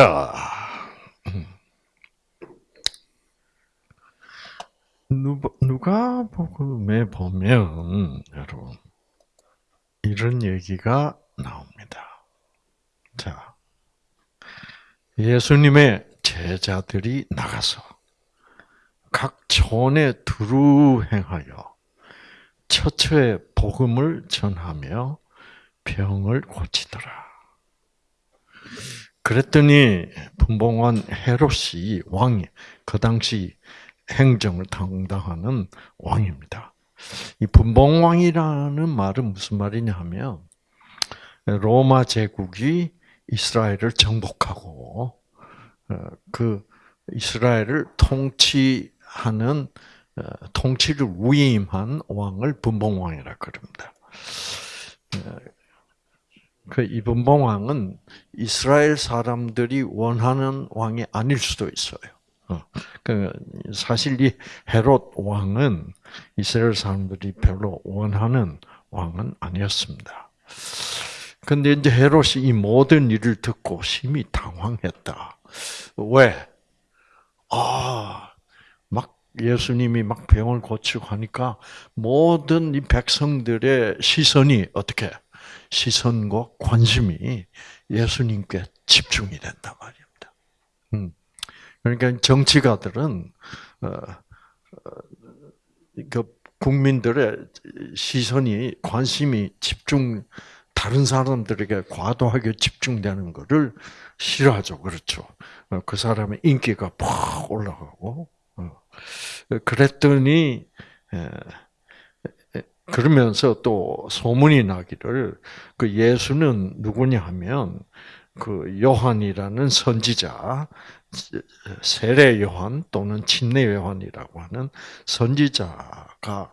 자, 누가 복음에 보면 여러분 이런 얘기가 나옵니다. 자, 예수님의 제자들이 나가서 각 촌에 두루 행하여 처처에 복음을 전하며 병을 고치더라. 그랬더니 분봉왕 헤롯이 왕이 그 당시 행정을 담당하는 왕입니다. 이 분봉왕이라는 말은 무슨 말이냐 하면 로마 제국이 이스라엘을 정복하고 어, 그 이스라엘을 통치하는 어, 통치를 위임한 왕을 분봉왕이라 그럽니다. 어, 그 이분봉 왕은 이스라엘 사람들이 원하는 왕이 아닐 수도 있어요. 그 사실 이 헤롯 왕은 이스라엘 사람들이 별로 원하는 왕은 아니었습니다. 근데 이제 헤롯이 이 모든 일을 듣고 심히 당황했다. 왜? 아, 막 예수님이 막 병을 고치고 하니까 모든 이 백성들의 시선이 어떻게? 시선과 관심이 예수님께 집중이 된단 말입니다. 음. 그러니까 정치가들은 어, 어, 그 국민들의 시선이 관심이 집중 다른 사람들에게 과도하게 집중되는 것을 싫어하죠. 그렇죠. 어, 그 사람의 인기가 팍 올라가고 그랬더니 그러면서 또 소문이 나기를 그 예수는 누구냐 하면 그 요한이라는 선지자 세례 요한 또는 침례 요한이라고 하는 선지자가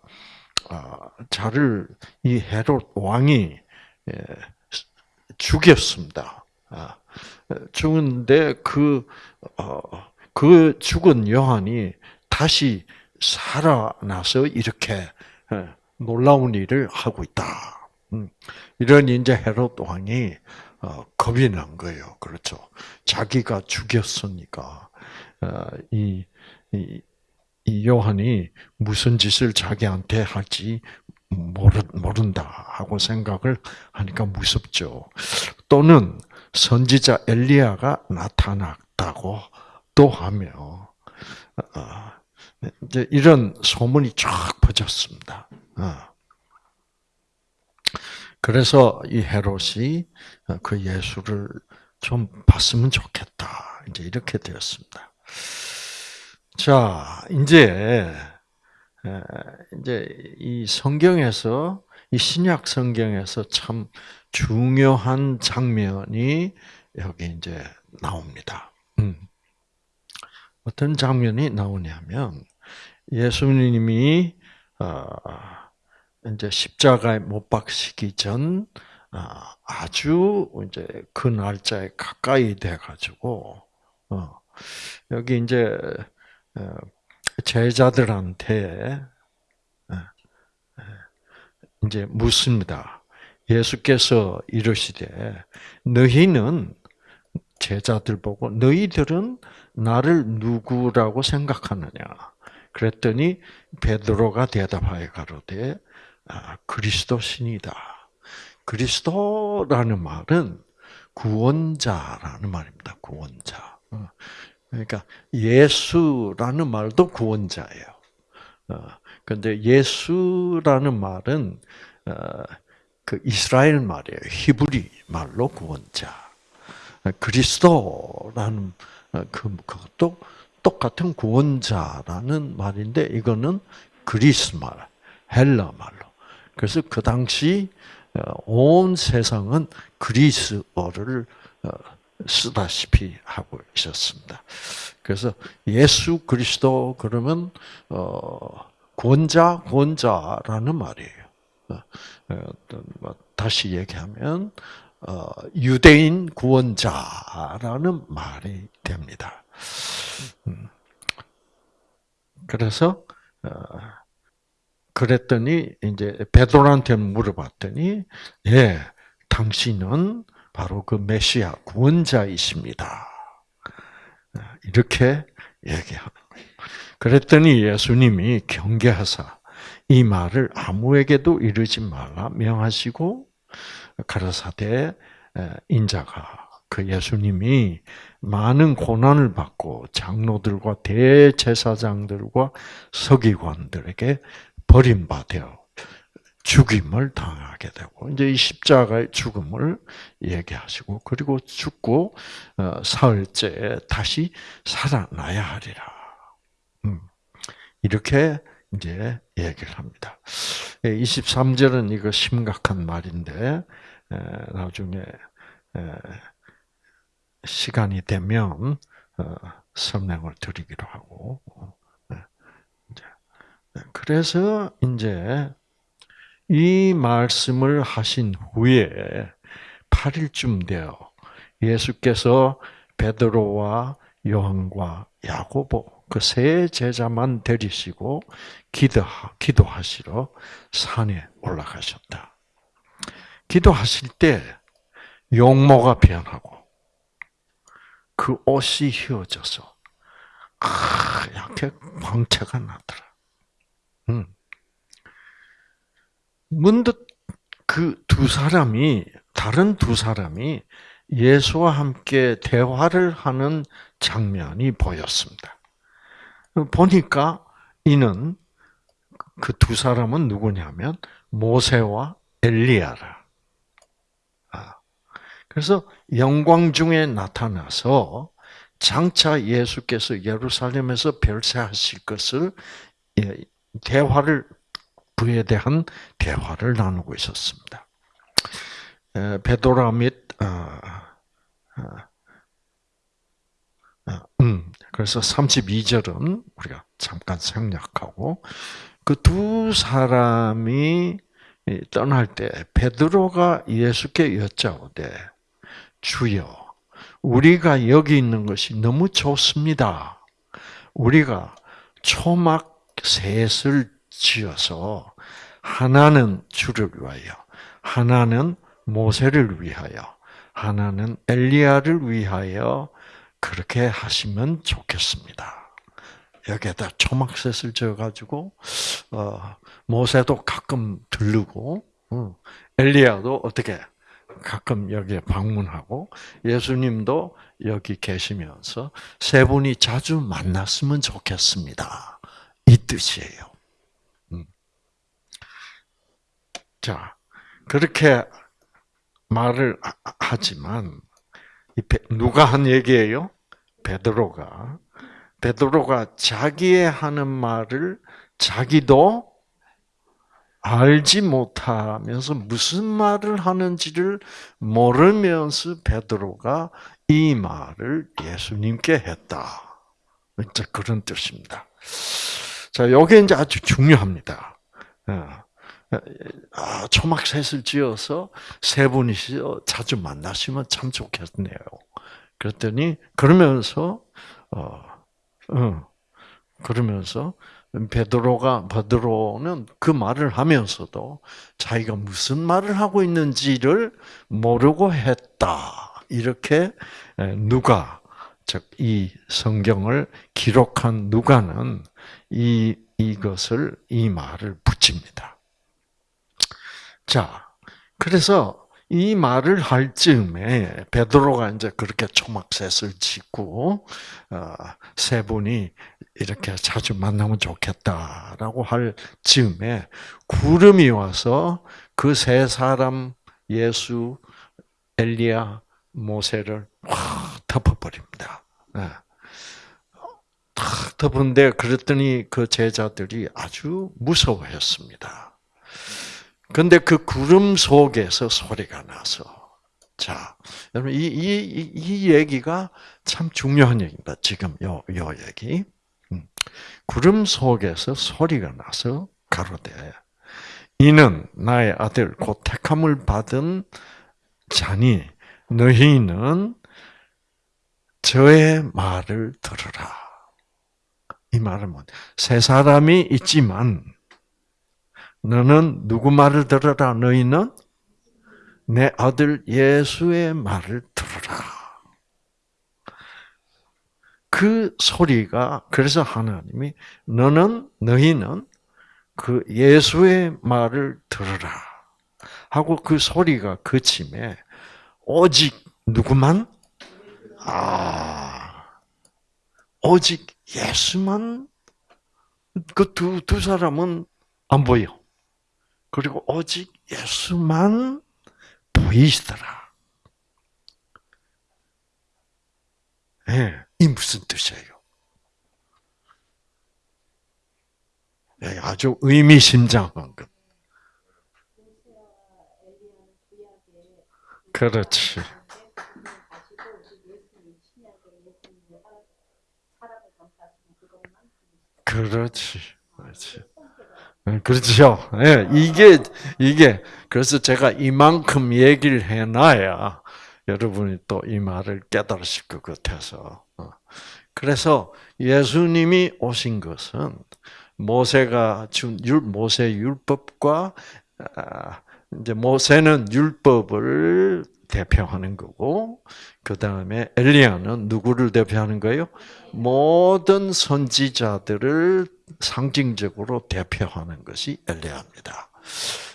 자를 아, 이 헤롯 왕이 죽였습니다. 아, 죽은데 그, 어, 그 죽은 요한이 다시 살아나서 이렇게 놀라운 일을 하고 있다. 음, 이런 이제 헤롯 왕이 어, 겁이 난 거예요. 그렇죠. 자기가 죽였으니까 어, 이, 이, 이 요한이 무슨 짓을 자기한테 할지 모른다 하고 생각을 하니까 무섭죠. 또는 선지자 엘리야가 나타났다고 또 하며 어, 이제 이런 소문이 쫙 퍼졌습니다. 그래서 이 헤롯이 그 예수를 좀 봤으면 좋겠다. 이제 이렇게 되었습니다. 자, 이제 이제 이 성경에서 이 신약 성경에서 참 중요한 장면이 여기 이제 나옵니다. 음. 어떤 장면이 나오냐면 예수님이 어, 이제 십자가에 못 박히기 전 아, 아주 이제 그 날짜에 가까이 돼 가지고 어, 여기 이제 어, 제자들한테 이제 묻습니다. 예수께서 이러시되 너희는 제자들 보고 너희들은 나를 누구라고 생각하느냐? 그랬더니 베드로가 대답하여 가로되 아, 그리스도 신이다. 그리스도라는 말은 구원자라는 말입니다. 구원자. 어. 그러니까 예수라는 말도 구원자예요. 그런데 어. 예수라는 말은 어, 그 이스라엘 말이에요. 히브리 말로 구원자. 그리스도라는 그 그것도 똑같은 구원자라는 말인데 이거는 그리스 말, 헬라 말로. 그래서 그 당시 어, 온 세상은 그리스어를 어, 쓰다시피 하고 있었습니다. 그래서 예수 그리스도 그러면 어 권자 권자라는 말이에요. 뭐 다시 얘기하면 유대인 구원자라는 말이 됩니다. 음. 그래서 그랬더니 이제 베드로한테 물어봤더니 예, 당신은 바로 그 메시아 구원자이십니다. 이렇게 얘기하는 거예요. 그랬더니 예수님이 경계하사 이 말을 아무에게도 이르지 말라 명하시고 가라사대 인자가 그 예수님이 많은 고난을 받고 장로들과 대제사장들과 서기관들에게 버림받아 죽임을 당하게 되고 이제 이 십자가의 죽음을 얘기하시고 그리고 죽고 어, 사흘째 다시 살아나야 하리라. 음, 이렇게 이제 얘기를 합니다. 23절은 이거 심각한 말인데 나중에 시간이 되면 어, 설명을 드리기로 하고 그래서 이제 이 말씀을 하신 후에 8일쯤 되어 예수께서 베드로와 요한과 야고보 그 세 제자만 데리시고 기도하, 기도하시러 산에 올라가셨다. 기도하실 때 용모가 변하고 그 옷이 휘어져서 하얗게 광채가 나더라. 음. 문득 그 두 사람이 다른 두 사람이 예수와 함께 대화를 하는 장면이 보였습니다. 보니까 이는 그 두 사람은 누구냐면 모세와 엘리야라. 아, 그래서 영광 중에 나타나서 장차 예수께서 예루살렘에서 별세하실 것을 예, 대화를 그에 대한 대화를 나누고 있었습니다. 베도라 및 어, 어, 어, 음, 그래서 32절은 우리가 잠깐 생략하고 그 두 사람이 떠날 때 베드로가 예수께 여짜오되 주여 우리가 여기 있는 것이 너무 좋습니다. 우리가 초막 셋을 지어서 하나는 주를 위하여, 하나는 모세를 위하여, 하나는 엘리야를 위하여 그렇게 하시면 좋겠습니다. 여기에다 초막셋을 지어가지고 어, 모세도 가끔 들르고 어, 엘리야도 어떻게 가끔 여기에 방문하고 예수님도 여기 계시면서 세 분이 자주 만났으면 좋겠습니다. 이 뜻이에요. 자, 그렇게 말을 하지만 누가 한 얘기예요? 베드로가 베드로가 자기의 하는 말을 자기도 알지 못하면서 무슨 말을 하는지를 모르면서 베드로가 이 말을 예수님께 했다. 그런 뜻입니다. 자, 요게 이제 아주 중요합니다. 어. 아, 초막셋을 지어서 세 분이서 자주 만나시면 참 좋겠네요. 그랬더니 그러면서 어, 어 그러면서 베드로가 베드로는 그 말을 하면서도 자기가 무슨 말을 하고 있는지를 모르고 했다. 이렇게 누가 즉 이 성경을 기록한 누가는 이 이것을 이 말을 붙입니다. 자, 그래서 이 말을 할 즈음에 베드로가 이제 그렇게 초막셋을 짓고 어, 세 분이 이렇게 자주 만나면 좋겠다라고 할 즈음에 구름이 와서 그 세 사람 예수, 엘리야, 모세를 확 덮어버립니다. 네. 탁 덮은데 그랬더니 그 제자들이 아주 무서워했습니다. 근데 그 구름 속에서 소리가 나서 자, 여러분 이, 이, 이 얘기가 참 중요한 얘기입니다. 지금 요, 요 얘기. 음. 구름 속에서 소리가 나서 가로되 이는 나의 아들 곧 택함을 받은 자니 너희는 저의 말을 들으라. 이 말은 뭐, 세 사람이 있지만 너는 누구 말을 들어라? 너희는 내 아들 예수의 말을 들어라. 그 소리가 그래서 하나님이 너는 너희는 그 예수의 말을 들으라 하고 그 소리가 그침에 오직 누구만 아 오직 예수만 그두두 사람은 안 보여. 그리고 오직 예수만 보이시더라. 예, 네, 이 무슨 뜻이에요? 네, 아주 의미심장한 것. 그렇지. 그렇지. 그렇지. 그렇죠. 예, 이게, 이게, 그래서 제가 이만큼 얘기를 해놔야 여러분이 또 이 말을 깨달으실 것 같아서. 어. 그래서 예수님이 오신 것은 모세가 준 율, 모세 율법과, 아, 이제 모세는 율법을 대표하는 거고, 그 다음에 엘리야는 누구를 대표하는 거예요? 모든 선지자들을 상징적으로 대표하는 것이 엘리야입니다.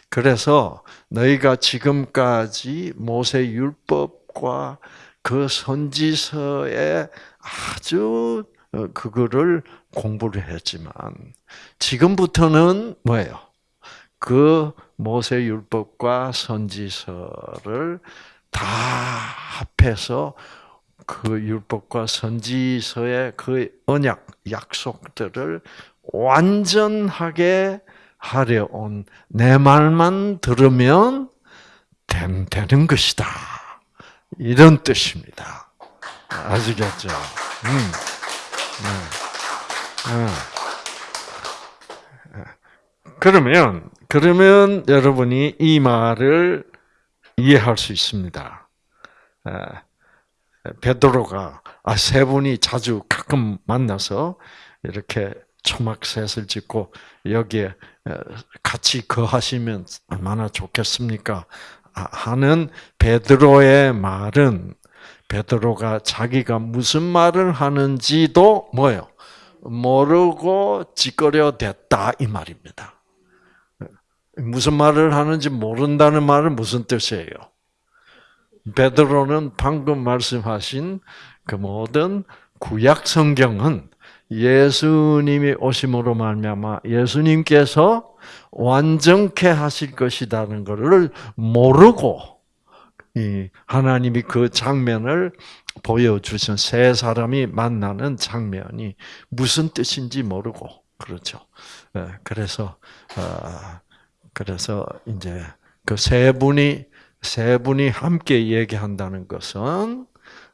그래서 너희가 지금까지 모세 율법과 그 선지서에 아주 어, 그거를 공부를 했지만 지금부터는 뭐예요? 그 모세 율법과 선지서를 다 합해서 그 율법과 선지서의 그 언약 약속들을 완전하게 하려 온 내 말만 들으면 되는 것이다. 이런 뜻입니다. 아시겠죠? 음. 음. 음. 그러면 그러면 여러분이 이 말을 이해할 수 있습니다. 베드로가 아, 세 분이 자주 가끔 만나서 이렇게 초막셋을 짓고 여기에 같이 거하시면 얼마나 좋겠습니까? 아, 하는 베드로의 말은 베드로가 자기가 무슨 말을 하는지도 뭐요 모르고 찌꺼려 됐다 이 말입니다. 무슨 말을 하는지 모른다는 말은 무슨 뜻이에요? 베드로는 방금 말씀하신 그 모든 구약 성경은 예수님이 오심으로 말미암아 예수님께서 완전케 하실 것이라는 것을 모르고 하나님이 그 장면을 보여주신 세 사람이 만나는 장면이 무슨 뜻인지 모르고 그렇죠. 예, 그래서 어, 그래서 이제 그 세 분이 세 분이 함께 얘기한다는 것은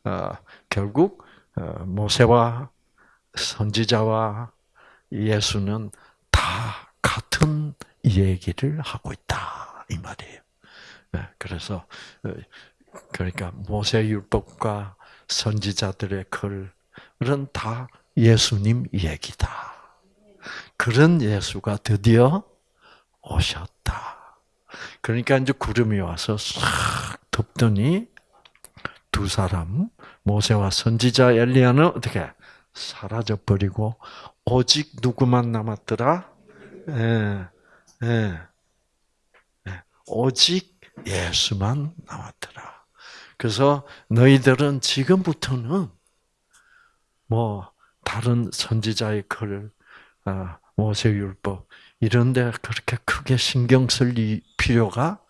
어, 결국 어, 모세와 선지자와 예수는 다 같은 얘기를 하고 있다 이 말이에요. 네, 그래서 어, 그러니까 모세 율법과 선지자들의 글은 다 예수님 얘기다. 그런 예수가 드디어 오셨다. 그러니까 이제 구름이 와서 싹 덮더니 두 사람 모세와 선지자 엘리야는 어떻게 사라져 버리고 오직 누구만 남았더라? 예, 예, 예. 오직 예수만 남았더라. 그래서 너희들은 지금부터는 뭐 다른 선지자의 글, 아, 모세율법 이런데 그렇게 크게 신경 쓸 필요가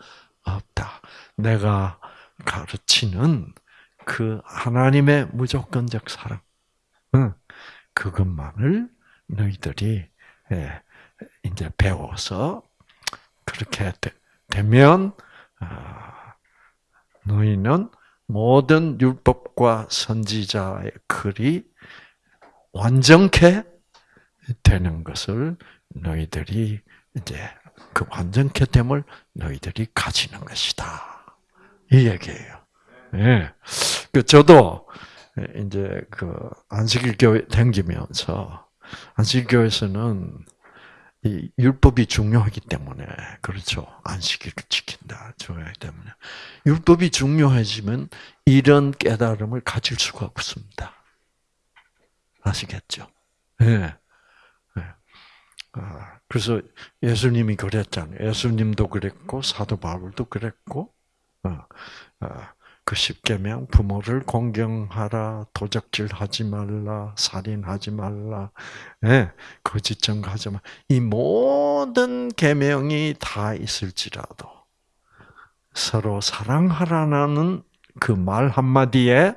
없다. 내가 가르치는 그 하나님의 무조건적 사랑, 그것만을 너희들이 예, 이제 배워서 그렇게 되면 아, 너희는 모든 율법과 선지자의 글이 완전케 되는 것을 너희들이 이제 그 완전케 됨을 너희들이 가지는 것이다. 이 얘기예요. 예. 그 저도 이제 그 안식일 교회 댕기면서 안식일 교회에서는 이 율법이 중요하기 때문에 그렇죠 안식일을 지킨다 중요하기 때문에 율법이 중요해지면 이런 깨달음을 가질 수가 없습니다. 아시겠죠? 예. 예. 아, 그래서 예수님이 그랬잖아요. 예수님도 그랬고 사도 바울도 그랬고 어, 어, 그 십계명 부모를 공경하라, 도적질하지 말라, 살인하지 말라, 예, 거짓 증거하지 말. 이 모든 계명이 다 있을지라도 서로 사랑하라는 그 말 한마디에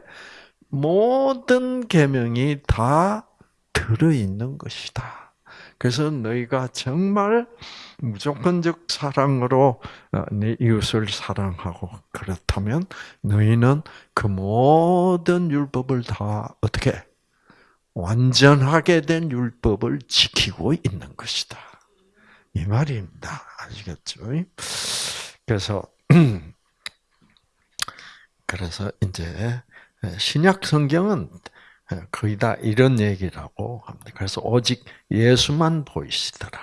모든 계명이 다 들어 있는 것이다. 그래서 너희가 정말 무조건적 사랑으로 어, 네 이웃을 사랑하고 그렇다면 너희는 그 모든 율법을 다 어떻게 완전하게 된 율법을 지키고 있는 것이다. 이 말입니다. 아시겠죠? 그래서 그래서 이제 신약 성경은 거의 다 이런 얘기라고 합니다. 그래서 오직 예수만 보이시더라.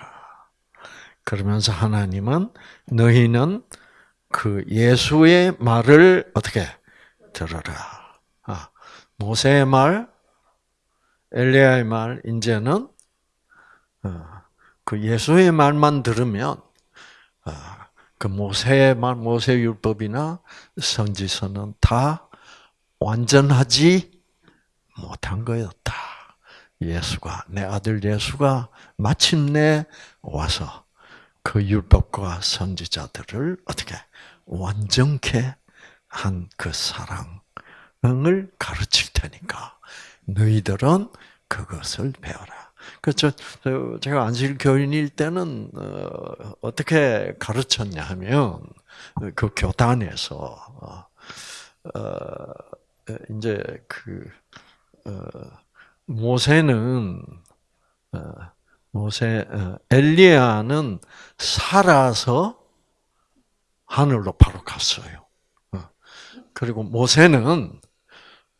그러면서 하나님은 너희는 그 예수의 말을 어떻게 들어라. 아, 모세의 말, 엘리야의 말, 이제는 어, 그 예수의 말만 들으면 어, 그 모세의 말, 모세 율법이나 선지서는 다 완전하지 못한 거였다. 예수가 내 아들 예수가 마침내 와서 그 율법과 선지자들을 어떻게 완전케 한 그 사랑을 가르칠 테니까 너희들은 그것을 배워라. 그렇죠. 제가 안실 교인일 때는 어, 떻게 가르쳤냐 하면 그 교단에서 어, 어, 이제 그 모세는 모세 엘리야는 살아서 하늘로 바로 갔어요. 그리고 모세는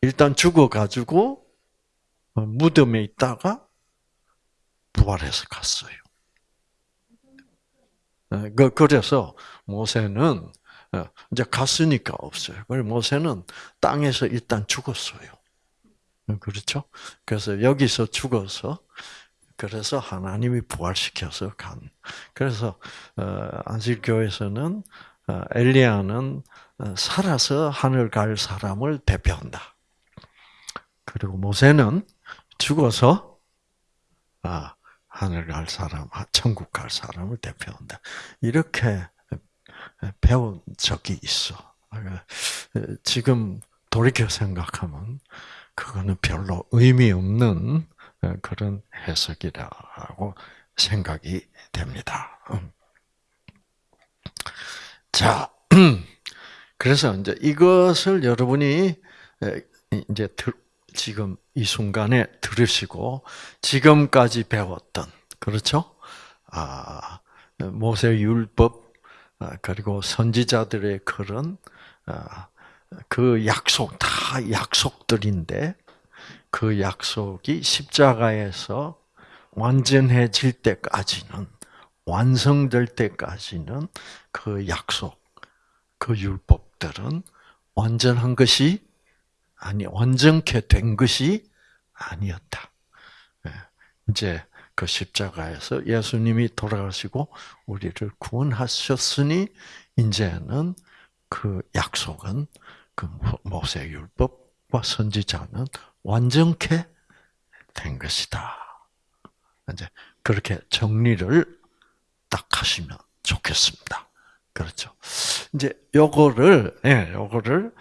일단 죽어 가지고 무덤에 있다가 부활해서 갔어요. 그, 그래서 모세는 이제 갔으니까 없어요. 그래서 모세는 땅에서 일단 죽었어요. 그렇죠? 그래서 여기서 죽어서 그래서 하나님이 부활시켜서 간. 그래서 어, 안식교에서는 어, 엘리야는 어, 살아서 하늘 갈 사람을 대표한다. 그리고 모세는 죽어서 아 하늘 갈 사람, 천국 갈 사람을 대표한다. 이렇게 배운 적이 있어. 지금 돌이켜 생각하면 그거는 별로 의미 없는 그런 해석이라고 생각이 됩니다. 음. 자, 그래서 이제 이것을 여러분이 이제 지금 이 순간에 들으시고 지금까지 배웠던 그렇죠? 아, 모세 율법 아, 그리고 선지자들의 그런 아, 그 약속 다 약속들인데 그 약속이 십자가에서 완전해질 때까지는 완성될 때까지는 그 약속, 그 율법들은 완전한 것이 아니 완전케 된 것이 아니었다. 예, 이제 그 십자가에서 예수님이 돌아가시고 우리를 구원하셨으니 이제는 그 약속은 그 모세 율법과 선지자는 완전케 된 것이다. 이제 그렇게 정리를 딱 하시면 좋겠습니다. 그렇죠. 이제 요거를 예, 요거를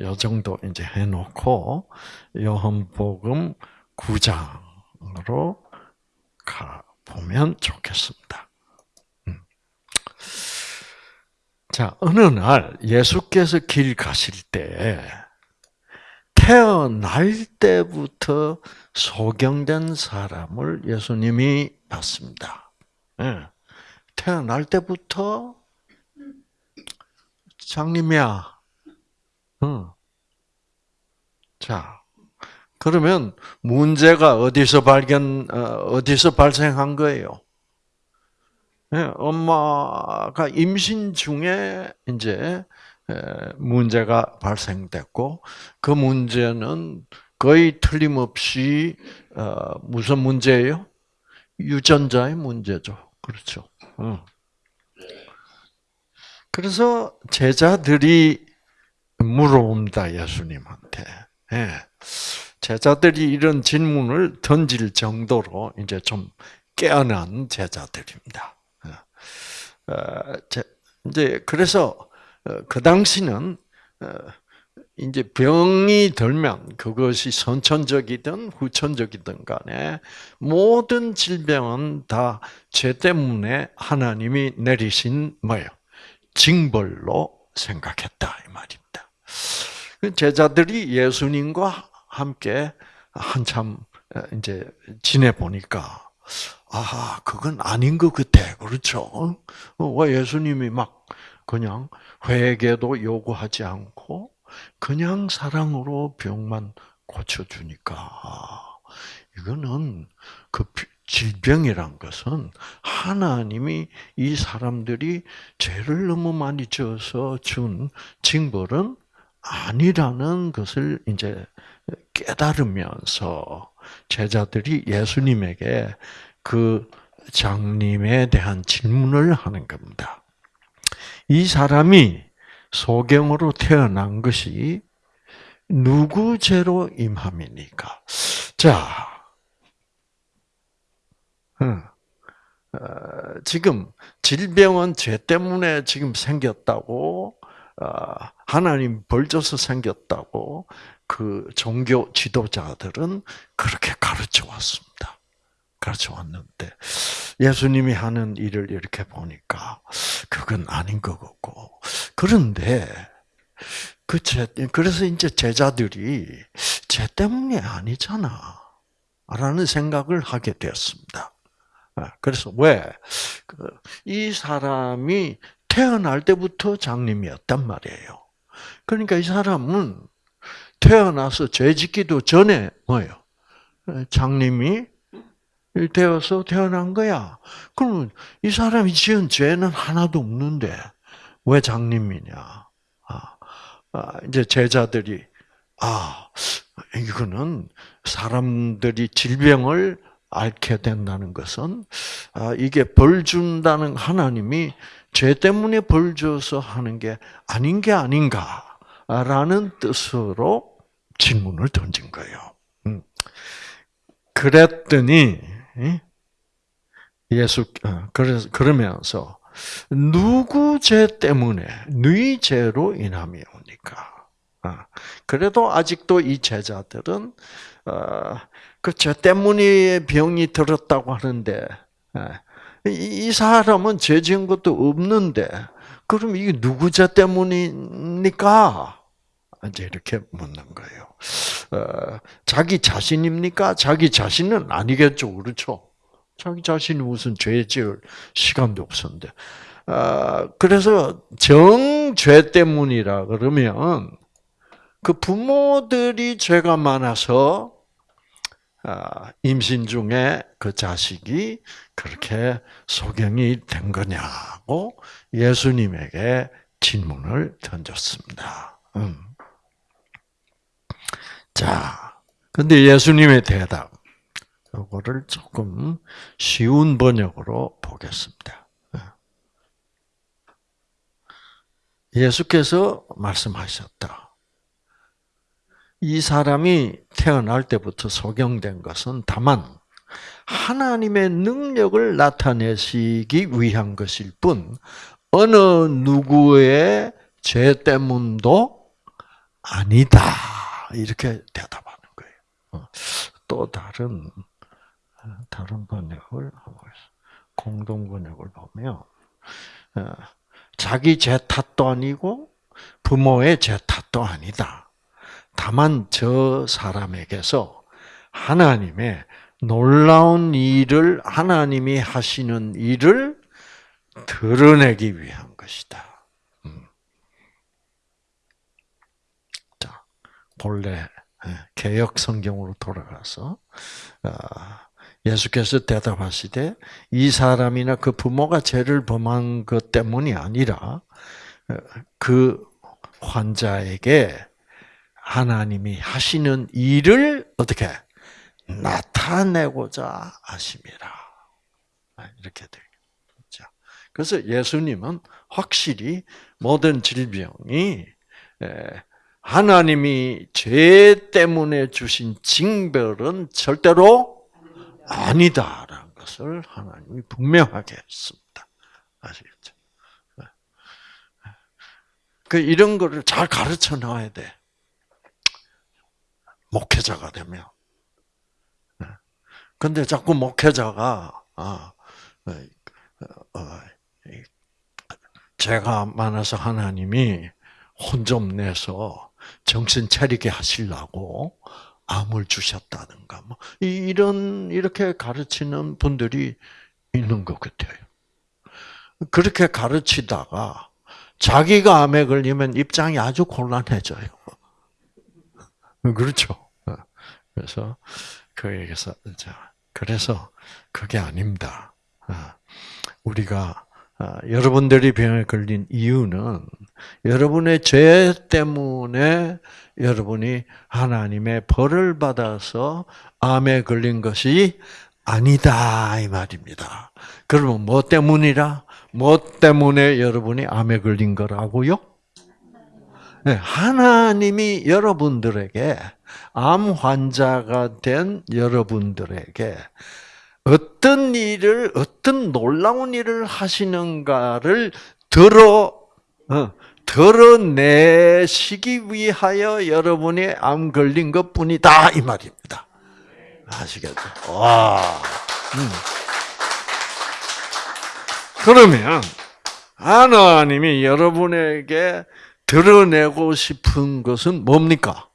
요 정도 이제 해 놓고 요한복음 9장으로 가 보면 좋겠습니다. 음. 자, 어느 날 예수께서 길 가실 때 태어날 때부터 소경된 사람을 예수님이 봤습니다. 네. 태어날 때부터 장님이야. 응. 자, 그러면 문제가 어디서 발견, 어, 어디서 발생한 거예요? 네, 엄마가 임신 중에 이제 문제가 발생됐고 그 문제는 거의 틀림없이 어, 무슨 문제예요? 유전자의 문제죠. 그렇죠. 어. 그래서 제자들이 물어옵니다 예수님한테. 예. 제자들이 이런 질문을 던질 정도로 이제 좀 깨어난 제자들입니다. 어, 이제 그래서 그 당시는 이제 병이 들면 그것이 선천적이든 후천적이든 간에 모든 질병은 다 죄 때문에 하나님이 내리신 뭐예요? 징벌로 생각했다 이 말입니다. 그 제자들이 예수님과 함께 한참 이제 지내 보니까 아 그건 아닌 것 같아 그렇죠? 어, 왜 예수님이 막 그냥 회개도 요구하지 않고 그냥 사랑으로 병만 고쳐주니까 이거는 그 질병이란 것은 하나님이 이 사람들이 죄를 너무 많이 지어서 준 징벌은 아니라는 것을 이제 깨달으면서 제자들이 예수님에게 그 장님에 대한 질문을 하는 겁니다. 이 사람이 소경으로 태어난 것이 누구 죄로 임함이니까? 자, 어, 지금 질병은 죄 때문에 지금 생겼다고 어, 하나님 벌 줘서 생겼다고 그 종교 지도자들은 그렇게 가르쳐 왔습니다. 가르쳐 왔는데 예수님이 하는 일을 이렇게 보니까 그건 아닌 것 같고 그런데 그 제, 그래서 이제 제자들이 죄 때문이 아니잖아. 라는 생각을 하게 되었습니다. 아, 그래서 왜? 그, 이 사람이 태어날 때부터 장님이었단 말이에요. 그러니까 이 사람은 태어나서 죄 짓기도 전에 뭐예요? 장님이 되어서 태어난 거야. 그러면 이 사람이 지은 죄는 하나도 없는데 왜 장님이냐? 아, 아, 이제 제자들이 아 이거는 사람들이 질병을 앓게 된다는 것은 아, 이게 벌 준다는 하나님이 죄 때문에 벌 줘서 하는 게 아닌 게 아닌가라는 뜻으로 질문을 던진 거예요. 음. 그랬더니 예수 어, 그래서 그러면서 누구 죄 때문에 너희 죄로 인함이 오니까. 아, 그래도 아직도 이 제자들은 어, 그죄 때문에 병이 들었다고 하는데 예, 이 사람은 죄 지은 것도 없는데 그럼 이게 누구 죄 때문입니까? 이제 이렇게 묻는 거예요. 어, 자기 자신입니까? 자기 자신은 아니겠죠, 그렇죠? 자기 자신이 무슨 죄 지을 시간도 없었는데. 어, 그래서 정죄 때문이라 그러면 그 부모들이 죄가 많아서 아, 임신 중에 그 자식이 그렇게 소경이 된 거냐고 예수님에게 질문을 던졌습니다. 음. 자, 근데 예수님의 대답, 이거를 조금 쉬운 번역으로 보겠습니다. 예수께서 말씀하셨다. 이 사람이 태어날 때부터 소경된 것은 다만 하나님의 능력을 나타내시기 위한 것일 뿐 어느 누구의 죄 때문도 아니다. 이렇게 대답하는 거예요. 어, 또 다른 다른 번역을. 공동 번역을 보면 어, 자기 죄 탓도 아니고 부모의 죄 탓도 아니다. 다만 저 사람에게서 하나님의 놀라운 일을 하나님이 하시는 일을 드러내기 위한 것이다. 음. 자, 본래 예, 개혁 성경으로 돌아가서 아, 예수께서 대답하시되 이 사람이나 그 부모가 죄를 범한 것 때문이 아니라 어, 그 환자에게 하나님이 하시는 일을 어떻게 나타내고자 하심이라. 아, 이렇게 되죠. 그래서 예수님은 확실히 모든 질병이 하나님이 죄 때문에 주신 징벌은 절대로 아니다라는 것을 하나님이 분명하게 했습니다. 아시겠죠? 그 이런 거를 잘 가르쳐 놔야 돼. 목회자가 되면. 근데 자꾸 목회자가 아, 어, 어, 죄가 많아서 하나님이 혼 좀 내서 정신 차리게 하시려고 암을 주셨다든가 뭐 이런 이렇게 가르치는 분들이 있는 것 같아요. 그렇게 가르치다가 자기가 암에 걸리면 입장이 아주 곤란해져요. 그렇죠. 그래서 그에게서 자 그래서 그게 아닙니다. 우리가 아, 여러분들이 병에 걸린 이유는 여러분의 죄 때문에 여러분이 하나님의 벌을 받아서 암에 걸린 것이 아니다 이 말입니다. 그러면 뭐 때문이라? 뭐 때문에 여러분이 암에 걸린 거라고요? 네, 하나님이 여러분들에게 암 환자가 된 여러분들에게 어떤 일을 어떤 놀라운 일을 하시는가를 들어 어, 드러내시기 위하여 여러분이 암 걸린 것 뿐이다 이 말입니다. 아시겠죠? 와. 음. 그러면 하나님이 여러분에게 드러내고 싶은 것은 뭡니까?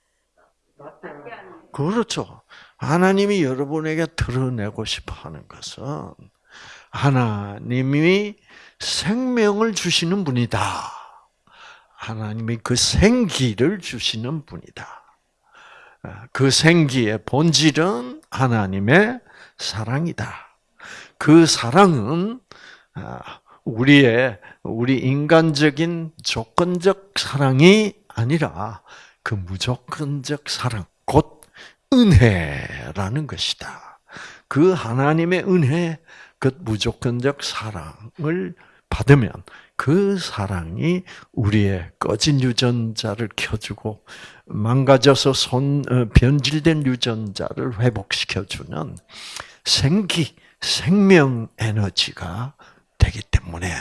그렇죠. 하나님이 여러분에게 드러내고 싶어 하는 것은 하나님이 생명을 주시는 분이다. 하나님이 그 생기를 주시는 분이다. 그 생기의 본질은 하나님의 사랑이다. 그 사랑은 아, 우리의 우리 인간적인 조건적 사랑이 아니라 그 무조건적 사랑, 곧 은혜라는 것이다. 그 하나님의 은혜, 그 무조건적 사랑을 받으면 그 사랑이 우리의 꺼진 유전자를 켜주고 망가져서 손 어, 변질된 유전자를 회복시켜주는 생기, 생명 에너지가 되기 때문에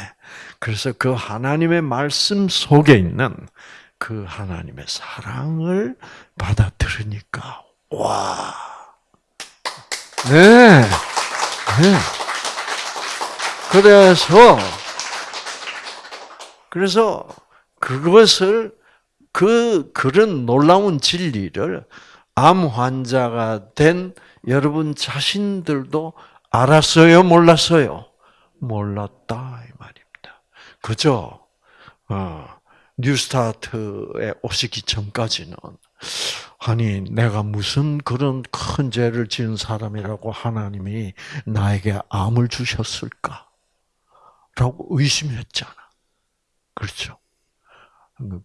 그래서 그 하나님의 말씀 속에 있는 그 하나님의 사랑을 받아들으니까 와, 네, 네. 그래서 그래서 그것을 그 그런 놀라운 진리를 암 환자가 된 여러분 자신들도 알았어요, 몰랐어요? 몰랐다 이 말입니다. 그죠? 어, 뉴스타트에 오시기 전까지는 아니 내가 무슨 그런 큰 죄를 지은 사람이라고 하나님이 나에게 암을 주셨을까? 라고 의심했잖아. 그렇죠?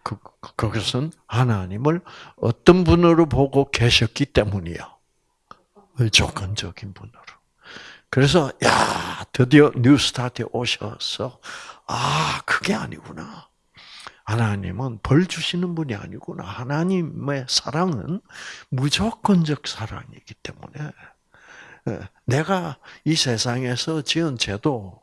그, 그것은 하나님을 어떤 분으로 보고 계셨기 때문이요. 조건적인 분으로. 그래서 야 드디어 뉴스타트에 오셔서 아 그게 아니구나. 하나님은 벌 주시는 분이 아니구나. 하나님의 사랑은 무조건적 사랑이기 때문에 예, 내가 이 세상에서 지은 죄도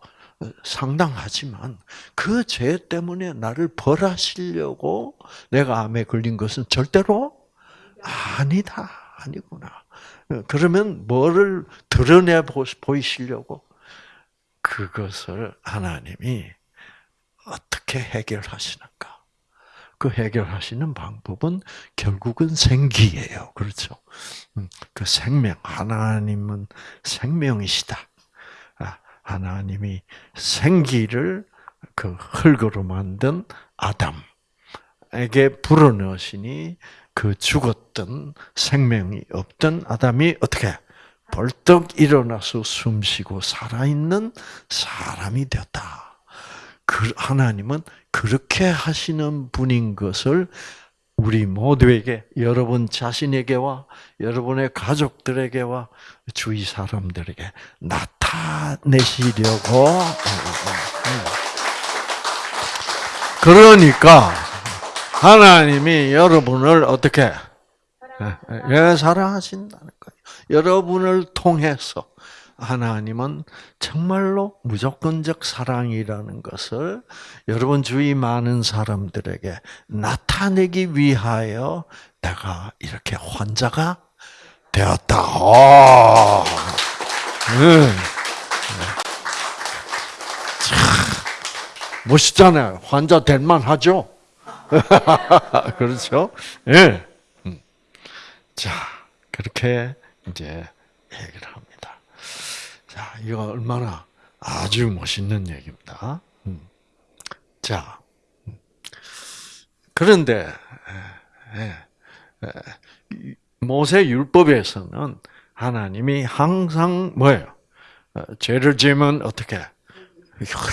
상당하지만 그 죄 때문에 나를 벌하시려고 내가 암에 걸린 것은 절대로 아니다. 아니구나. 그러면 뭐를 드러내 보이시려고? 그것을 하나님이 어떻게 해결하시는가? 그 해결하시는 방법은 결국은 생기예요. 그렇죠? 음, 그 생명, 하나님은 생명이시다. 아, 하나님이 생기를 그 흙으로 만든 아담에게 불어넣으시니 그 죽었던 생명이 없던 아담이 어떻게 벌떡 일어나서 숨쉬고 살아있는 사람이 되었다. 그 하나님은 그렇게 하시는 분인 것을 우리 모두에게 여러분 자신에게와 여러분의 가족들에게와 주위 사람들에게 나타내시려고 그러니까 하나님이 여러분을 어떻게 예, 사랑하신다는 거예요. 여러분을 통해서 하나님은 정말로 무조건적 사랑이라는 것을 여러분 주위 많은 사람들에게 나타내기 위하여 내가 이렇게 환자가 되었다. 오. 네. 멋있잖아요. 환자 될 만하죠? 그렇죠? 예. 네. 자, 그렇게 이제 얘기를 합니다. 자, 이거 얼마나 아주 멋있는 얘기입니다. 음. 자, 음. 그런데 모세 율법에서는 하나님이 항상 뭐예요? 어, 죄를 지으면 어떻게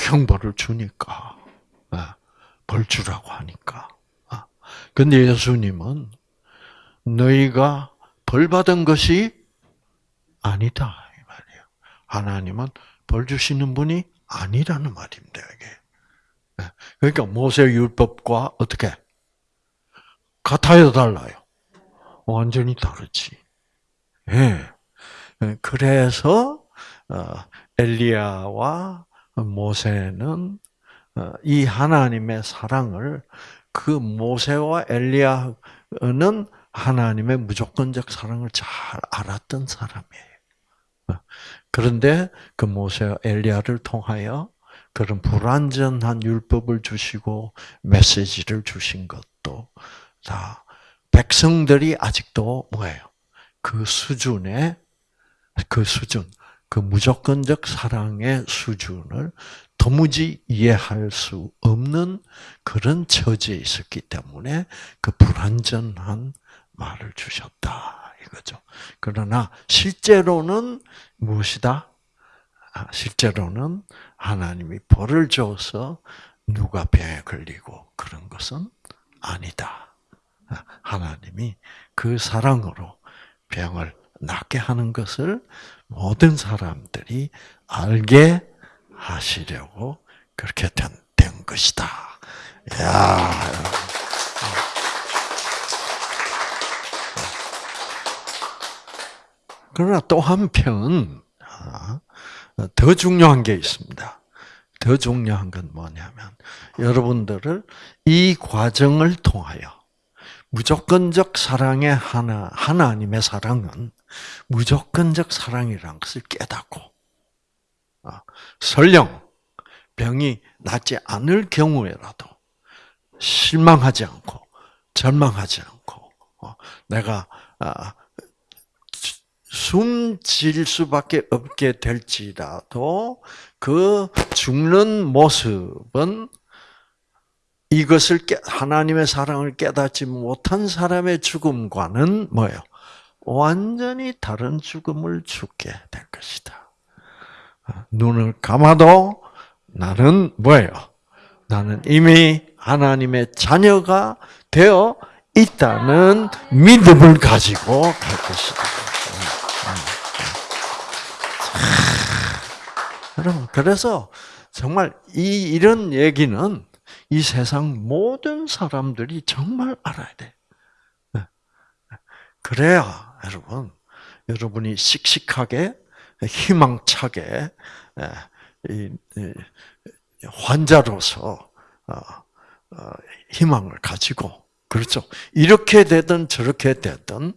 형벌을 주니까 어, 벌 주라고 하니까. 근데 예수님은 너희가 벌 받은 것이 아니다. 하나님은 벌 주시는 분이 아니라는 말입니다. 이게. 예. 그러니까 모세 율법과 어떻게 같아요, 달라요? 완전히 다르지. 예. 예. 그래서 어, 엘리야와 모세는 어, 이 하나님의 사랑을 그 모세와 엘리야는 하나님의 무조건적 사랑을 잘 알았던 사람이에요. 그런데 그 모세와 엘리야를 통하여 그런 불완전한 율법을 주시고 메시지를 주신 것도 다 백성들이 아직도 뭐예요? 그 수준의 그 수준, 그 무조건적 사랑의 수준을 도무지 이해할 수 없는 그런 처지에 있었기 때문에 그 불완전한 말을 주셨다 이거죠. 그러나 실제로는 무엇이다? 아, 실제로는 하나님이 벌을 줘서 누가 병에 걸리고 그런 것은 아니다. 아, 하나님이 그 사랑으로 병을 낫게 하는 것을 모든 사람들이 알게 하시려고 그렇게 된, 된 것이다. 야. 그러나 또 한편 아, 더 중요한 게 있습니다. 더 중요한 건 뭐냐면 여러분들을 이 과정을 통하여 무조건적 사랑의 하나 하나님의 사랑은 무조건적 사랑이라는 것을 깨닫고 아, 설령 병이 낫지 않을 경우에라도 실망하지 않고 절망하지 않고 어, 내가 아, 숨질 수밖에 없게 될지라도 그 죽는 모습은 이것을 깨, 하나님의 사랑을 깨닫지 못한 사람의 죽음과는 뭐예요? 완전히 다른 죽음을 죽게 될 것이다. 눈을 감아도 나는 뭐예요? 나는 이미 하나님의 자녀가 되어 있다는 믿음을 가지고 갈 것이다. 여러분, 그래서 정말 이, 이런 얘기는 이 세상 모든 사람들이 정말 알아야 돼. 네. 그래야, 여러분, 여러분이 씩씩하게, 희망차게, 환자로서, 어, 어, 희망을 가지고, 그렇죠. 이렇게 되든 저렇게 되든,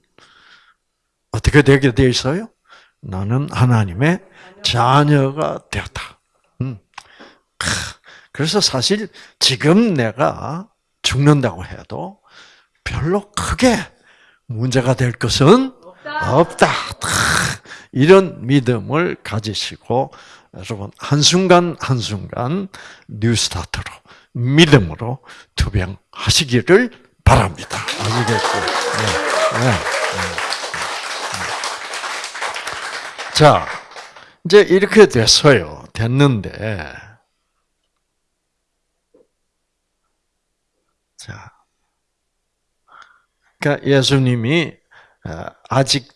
어떻게 되게 돼 있어요? 나는 하나님의 자녀가 되었다. 음. 그래서 사실 지금 내가 죽는다고 해도 별로 크게 문제가 될 것은 없다. 이런 믿음을 가지시고 여러분 한순간 한순간 뉴스타트로 믿음으로 투병하시기를 바랍니다. 아시겠죠? 네. 네. 네. 자, 이제 이렇게 됐어요. 됐는데, 자, 그러니까 예수님이 어, 아직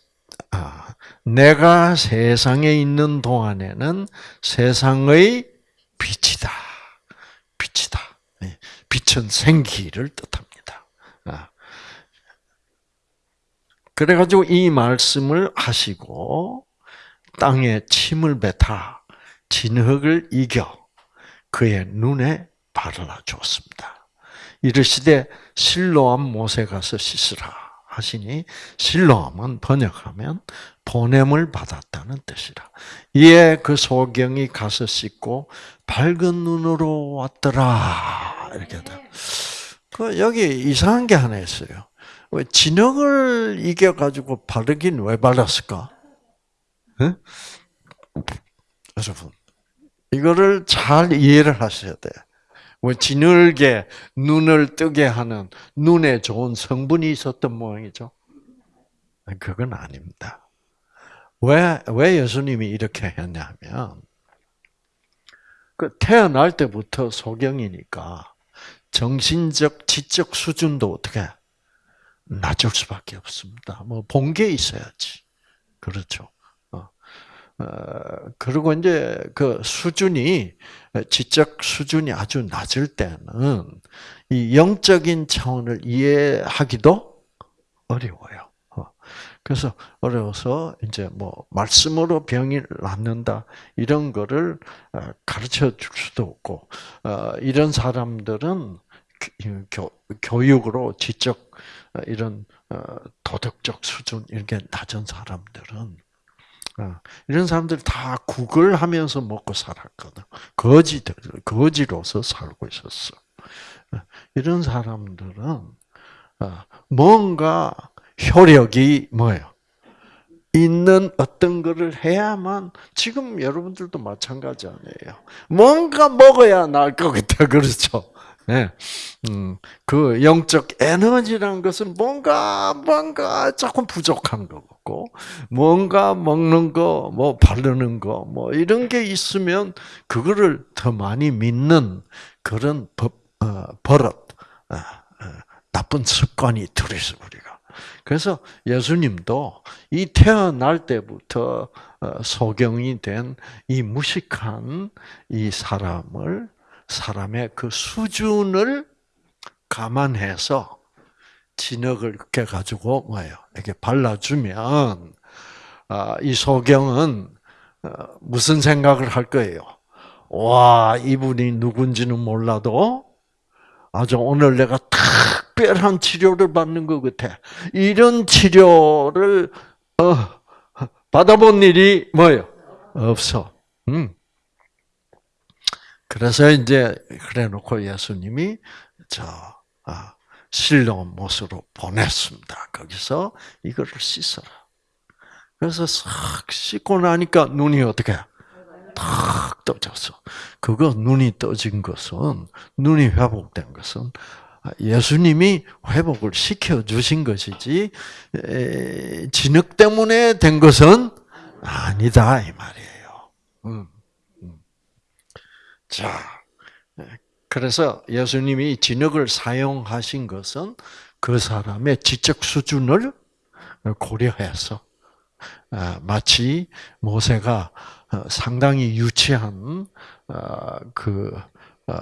아, 내가 세상에 있는 동안에는 세상의 빛이다. 빛이다. 예, 빛은 생기를 뜻합니다. 아. 그래가지고 이 말씀을 하시고 땅에 침을 뱉아 진흙을 이겨 그의 눈에 바르라 주었습니다. 이르시되 실로암 못에 가서 씻으라 하시니 실로암은 번역하면 보냄을 받았다는 뜻이라. 이에 그 소경이 가서 씻고 밝은 눈으로 왔더라 이렇게 돼. 그 여기 이상한 게 하나 있어요. 왜 진흙을 이겨 가지고 바르긴 왜 발랐을까? 응? 여러분 이거를 잘 이해를 하셔야 돼. 왜 진흙에 눈을 뜨게 하는 눈에 좋은 성분이 있었던 모양이죠? 그건 아닙니다. 왜, 왜 예수님이 이렇게 했냐면, 그 태어날 때부터 소경이니까 정신적, 지적 수준도 어떻게 낮을 수밖에 없습니다. 뭐 본 게 있어야지. 그렇죠. 어. 어, 그리고 이제 그 수준이 지적 수준이 아주 낮을 때는 이 영적인 차원을 이해하기도 어려워요. 어. 그래서 어려워서 이제 뭐 말씀으로 병이 낫는다 이런 거를 어, 가르쳐 줄 수도 없고 어, 이런 사람들은 교, 교육으로 지적 이런 도덕적 수준 이렇게 낮은 사람들은 이런 사람들 다 구걸하면서 먹고 살았거든. 거지들 거지로서 살고 있었어. 이런 사람들은 뭔가 효력이 뭐예요? 있는 어떤 것을 해야만 지금 여러분들도 마찬가지 아니에요. 뭔가 먹어야 나을 것 같아 그렇죠? 네. 음, 그 영적 에너지라는 것은 뭔가 뭔가 조금 부족한 거고 뭔가 먹는 거, 뭐 바르는 거, 뭐 이런 게 있으면 그거를 더 많이 믿는 그런 법, 어, 버릇, 어, 어, 나쁜 습관이 들어있어 우리가. 그래서 예수님도 이 태어날 때부터 어, 소경이 된 이 무식한 이 사람을 사람의 그 수준을 감안해서 진흙을 이렇게 가지고 뭐예요? 이렇게 발라주면 아, 이 소경은 어, 무슨 생각을 할 거예요? 와 이분이 누군지는 몰라도 아주 오늘 내가 특별한 치료를 받는 것 같아. 이런 치료를 어, 받아본 일이 뭐예요? 없어. 음. 그래서 이제 그래 놓고 예수님이 저 아, 실로 못으로 보냈습니다. 거기서 이거를 씻어라. 그래서 싹 씻고 나니까 눈이 어떻게 탁 떠졌어. 그거 눈이 떠진 것은 눈이 회복된 것은 예수님이 회복을 시켜 주신 것이지 진흙 때문에 된 것은 아니다 이 말이에요. 음. 자, 그래서 예수님이 진흙을 사용하신 것은 그 사람의 지적 수준을 고려해서 아, 마치 모세가 어, 상당히 유치한 어, 그 어,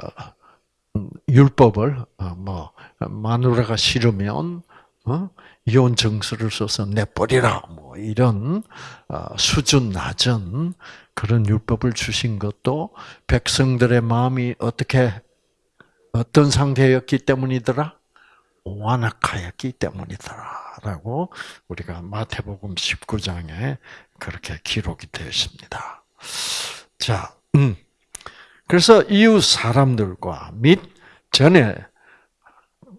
음, 율법을 뭐 마누라가 싫으면 이혼 증서를 써서 내버리라 뭐 이런 수준 낮은 그런 율법을 주신 것도 백성들의 마음이 어떻게 어떤 상태였기 때문이더라? 완악하였기 때문이더라 라고 우리가 마태복음 19장에 그렇게 기록이 되어 있습니다. 자, 음. 그래서 이웃 사람들과 및 전에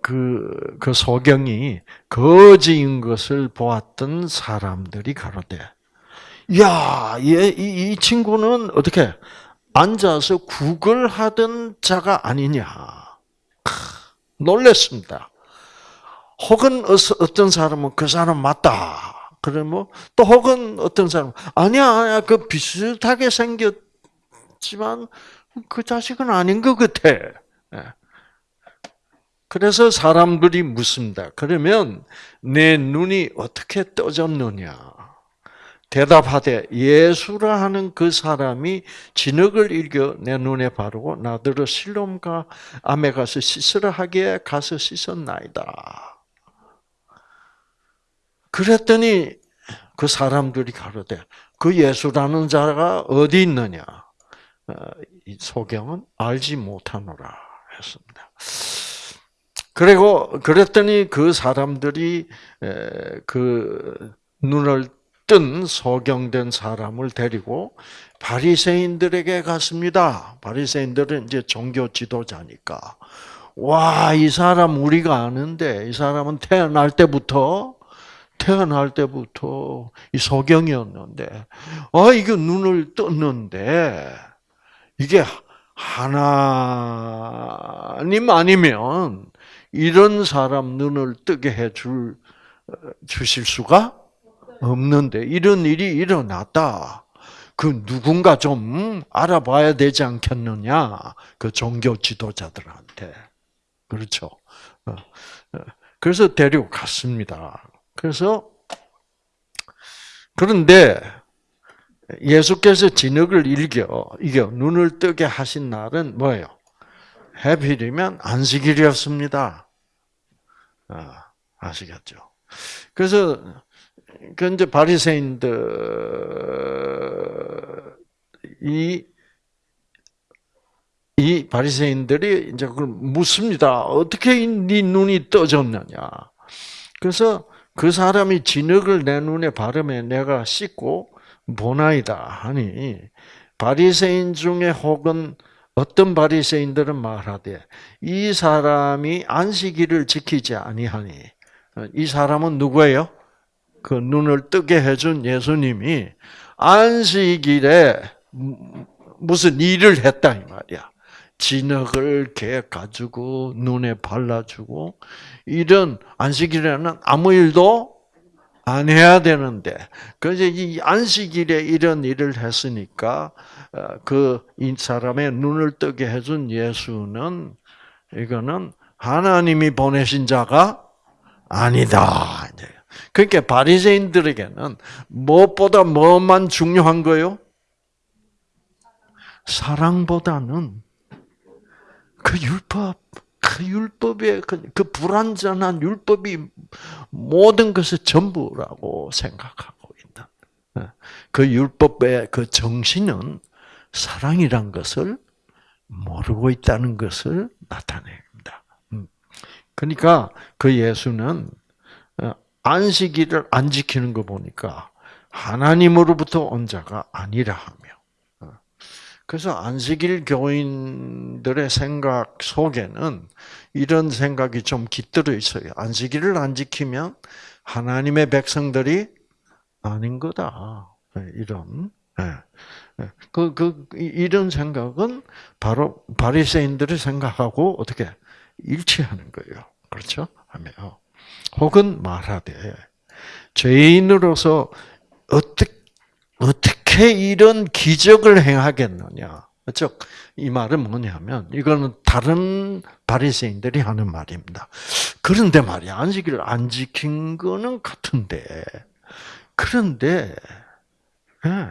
그, 그 소경이 거지인 것을 보았던 사람들이 가로되, 야, 얘, 이, 이 친구는 어떻게 앉아서 구걸하던 자가 아니냐. 놀랬습니다. 혹은 어떤 사람은 그 사람 맞다. 그러면 또 혹은 어떤 사람은 아니야, 아니야, 그 비슷하게 생겼지만 그 자식은 아닌 것 같아. 예. 그래서 사람들이 묻습니다. 그러면 내 눈이 어떻게 떠졌느냐? 대답하되 예수라 하는 그 사람이 진흙을 일겨 내 눈에 바르고 나더러 실롬과 암에 가서 씻으라 하기에 가서 씻었나이다. 그랬더니 그 사람들이 가로되 그 예수라는 자가 어디 있느냐? 어, 이 소경은 알지 못하노라 했습니다. 그리고 그랬더니 그 사람들이 그 눈을 뜬 소경된 사람을 데리고 바리새인들에게 갔습니다. 바리새인들은 이제 종교 지도자니까 와, 이 사람 우리가 아는데 이 사람은 태어날 때부터 태어날 때부터 이 소경이었는데 아, 이게 눈을 떴는데 이게 하나님 아니면 이런 사람 눈을 뜨게 해 줄, 주실 수가 없는데, 이런 일이 일어났다. 그 누군가 좀 알아봐야 되지 않겠느냐. 그 종교 지도자들한테. 그렇죠. 어, 어. 그래서 데리고 갔습니다. 그래서, 그런데, 예수께서 진흙을 일겨, 이겨 눈을 뜨게 하신 날은 뭐예요? 해필이면 안식일이었습니다. 아, 아시겠죠? 그래서 그 이제 바리새인들 이, 이 바리새인들이 이제 그걸 묻습니다. 어떻게 네 눈이 떠졌느냐? 그래서 그 사람이 진흙을 내 눈에 바르며 내가 씻고 보나이다 하니 바리새인 중에 혹은 어떤 바리새인들은 말하되 이 사람이 안식일을 지키지 아니하니 이 사람은 누구예요? 그 눈을 뜨게 해준 예수님이 안식일에 무슨 일을 했다 이 말이야. 진흙을 개 가지고 눈에 발라주고 이런 안식일에는 아무 일도 안 해야 되는데 그래서 이 안식일에 이런 일을 했으니까 어, 그이 사람의 눈을 뜨게 해준 예수는 이거는 하나님이 보내신 자가 아니다. 그러니까 바리새인들에게는 무엇보다 뭐만 중요한 거요? 사랑보다는 그 율법, 그 율법의 그, 그 불완전한 율법이 모든 것의 전부라고 생각하고 있는 어, 그 율법의 그 정신은 사랑이란 것을 모르고 있다는 것을 나타냅니다. 음. 그러니까 그 예수는 어, 안식일을 안 지키는 거 보니까 하나님으로부터 온 자가 아니라 하며. 어. 그래서 안식일 교인들의 생각 속에는 이런 생각이 좀 깃들어 있어요. 안식일을 안 지키면 하나님의 백성들이 아닌 거다. 네, 이런. 네. 예. 그, 그, 이런 생각은 바로 바리새인들의 생각하고 어떻게 일치하는 거예요. 그렇죠? 하며. 혹은 말하되, 죄인으로서 어떻게, 어떻게 이런 기적을 행하겠느냐. 즉, 이 말은 뭐냐면, 이거는 다른 바리새인들이 하는 말입니다. 그런데 말이야, 안식일을 안 지킨 거는 같은데, 그런데, 예.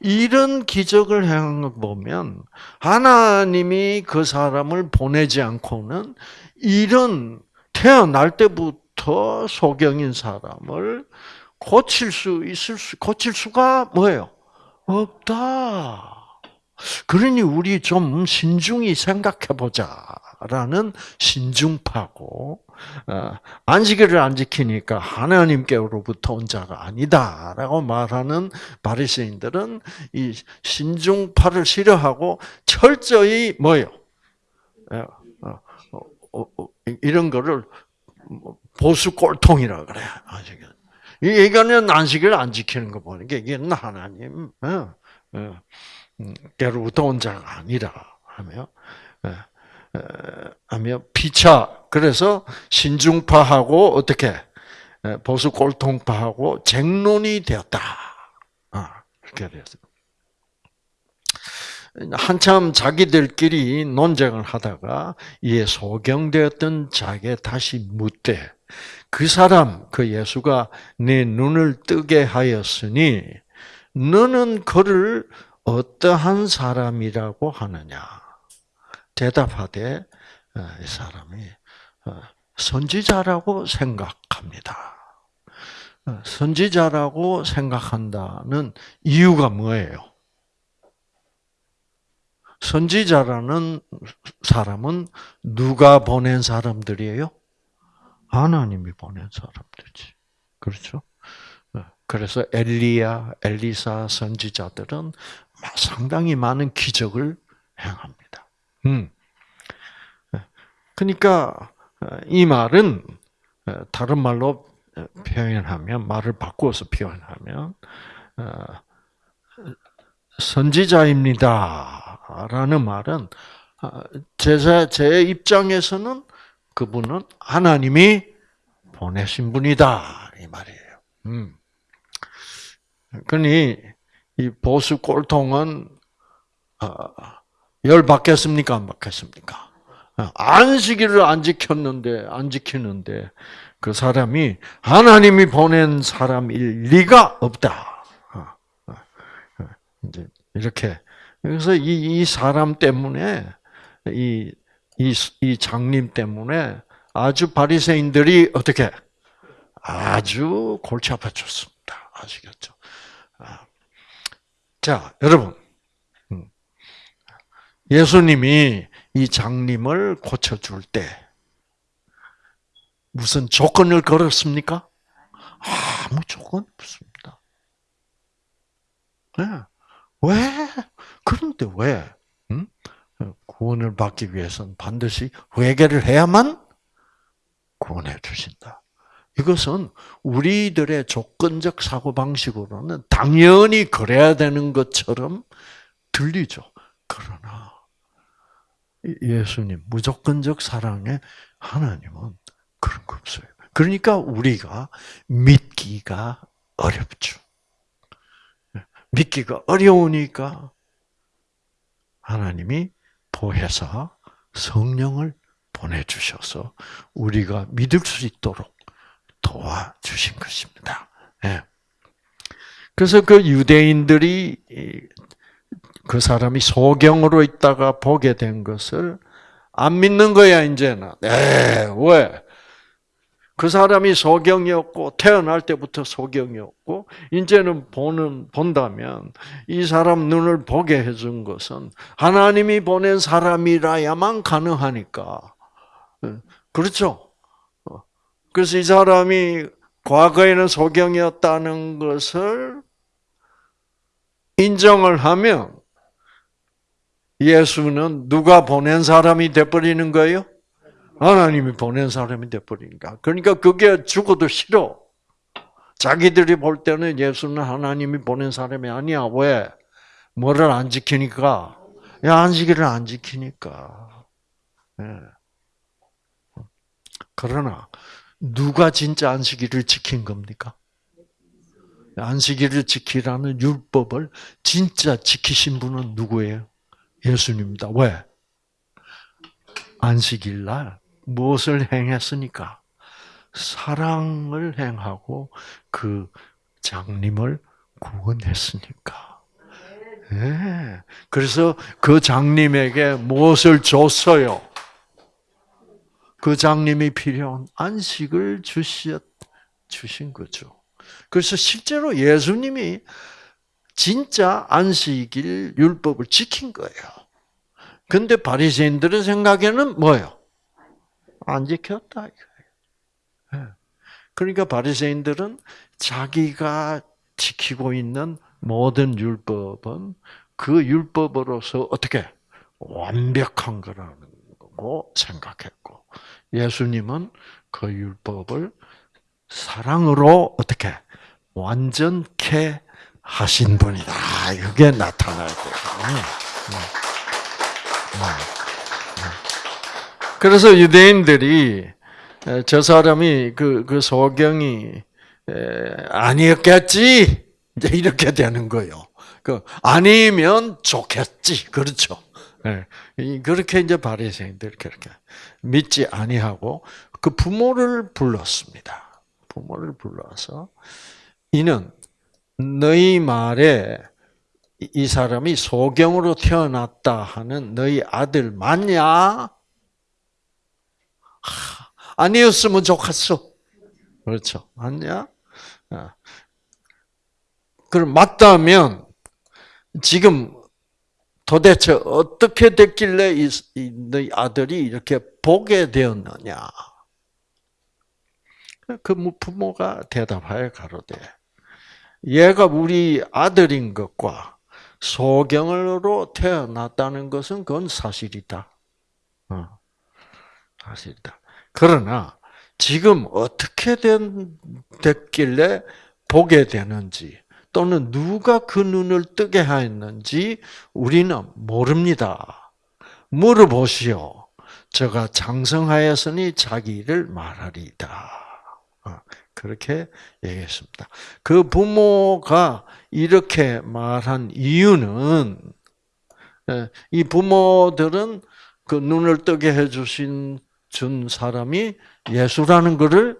이런 기적을 행한 걸 보면 하나님이 그 사람을 보내지 않고는 이런 태어날 때부터 소경인 사람을 고칠 수 있을 수 고칠 수가 뭐예요? 없다. 그러니 우리 좀 신중히 생각해 보자라는 신중파고 어, 안식일을 안 지키니까 하나님께로부터 온 자가 아니다라고 말하는 바리새인들은 이 신중파를 싫어하고 철저히 뭐요? 예, 어, 어, 이런 거를 뭐 보수 꼴통이라 그래. 안식일. 이거는 안식일 안 지키는 거 보니까 이게 하나님 깨로부터 온 자가 아니라 하며 하며 피차 그래서 신중파하고 어떻게 보수 꼴통파하고 쟁론이 되었다. 아, 그렇게 되었어요. 한참 자기들끼리 논쟁을 하다가 이에 소경되었던 자에게 다시 묻되 그 사람 그 예수가 내 눈을 뜨게 하였으니 너는 그를 어떠한 사람이라고 하느냐 대답하되 어, 이 사람이 어, 선지자라고 생각합니다. 어, 선지자라고 생각한다는 이유가 뭐예요? 선지자라는 사람은 누가 보낸 사람들이에요? 하나님이 보낸 사람들이지. 그렇죠? 그래서 엘리야, 엘리사 선지자들은 상당히 많은 기적을 행합니다. 음. 그러니까 이 말은 다른 말로 표현하면 말을 바꾸어서 표현하면 선지자입니다 라는 말은 제자 제 입장에서는 그분은 하나님이 보내신 분이다 이 말이에요. 음. 그러니 이 보수 꼴통은 열 받겠습니까 안 받겠습니까? 안식일을 안 지켰는데 안 지키는데 그 사람이 하나님이 보낸 사람일 리가 없다. 이제 이렇게 그래서 이, 이 사람 때문에 이, 이, 이 장님 때문에 아주 바리새인들이 어떻게 아주 골치 아파졌습니다. 아시겠죠? 아. 자, 여러분. 음. 예수님이 이 장님을 고쳐줄 때 무슨 조건을 걸었습니까? 아무 조건 없습니다. 네. 왜? 그런데 왜? 음? 구원을 받기 위해서는 반드시 회개를 해야만 구원해 주신다. 이것은 우리들의 조건적 사고 방식으로는 당연히 그래야 되는 것처럼 들리죠. 그러나 예수님 무조건적 사랑의 하나님은 그런 거 없어요. 그러니까 우리가 믿기가 어렵죠. 믿기가 어려우니까 하나님이 보혜사 성령을 보내주셔서 우리가 믿을 수 있도록 도와주신 것입니다. 예. 그래서 그 유대인들이 그 사람이 소경으로 있다가 보게 된 것을 안 믿는 거야 이제는. 네, 왜? 그 사람이 소경이었고 태어날 때부터 소경이었고 이제는 보는 본다면 이 사람 눈을 보게 해준 것은 하나님이 보낸 사람이라야만 가능하니까 그렇죠. 그래서 이 사람이 과거에는 소경이었다는 것을 인정을 하면 예수는 누가 보낸 사람이 돼버리는 거예요? 하나님이 보낸 사람이 돼버리니까. 그러니까 그게 죽어도 싫어. 자기들이 볼 때는 예수는 하나님이 보낸 사람이 아니야. 왜? 뭐를 안 지키니까? 야, 안식일을 안 지키니까. 네. 그러나, 누가 진짜 안식일을 지킨 겁니까? 안식일을 지키라는 율법을 진짜 지키신 분은 누구예요? 예수님입니다. 왜? 안식일 날 무엇을 행했으니까? 사랑을 행하고 그 장님을 구원했으니까. 네. 그래서 그 장님에게 무엇을 줬어요? 그 장님이 필요한 안식을 주셨, 주신 거죠. 그래서 실제로 예수님이 진짜 안식일 율법을 지킨 거예요. 근데 바리새인들의 생각에는 뭐예요? 안 지켰다 예. 그러니까 바리새인들은 자기가 지키고 있는 모든 율법은 그 율법으로서 어떻게 완벽한 거라는 거고 생각했고 예수님은 그 율법을 사랑으로 어떻게 완전케 하신 분이다. 이게 나타나야 돼요. 그래서 유대인들이 저 사람이 그, 그 소경이 아니었겠지 이제 이렇게 되는 거요. 그 아니면 좋겠지. 그렇죠. 예. 그렇게 이제 바리새인들 그렇게 믿지 아니하고 그 부모를 불렀습니다. 부모를 불러서 이는 너희 말에 이 사람이 소경으로 태어났다 하는 너희 아들 맞냐? 아 니었으면 좋겠어. 그렇죠. 맞냐? 어. 그럼 맞다면 지금 도대체 어떻게 됐길래 이, 너희 아들이 이렇게 보게 되었느냐? 그 부모가 대답하여 가로되 얘가 우리 아들인 것과 소경으로 태어났다는 것은 그건 사실이다. 어, 사실이다. 그러나 지금 어떻게 된, 됐길래 보게 되는지 또는 누가 그 눈을 뜨게 하였는지 우리는 모릅니다. 물어보시오. 저가 장성하였으니 자기를 말하리다. 어, 그렇게 얘기했습니다. 그 부모가 이렇게 말한 이유는 예, 이 부모들은 그 눈을 뜨게 해주신 준 사람이 예수라는 것을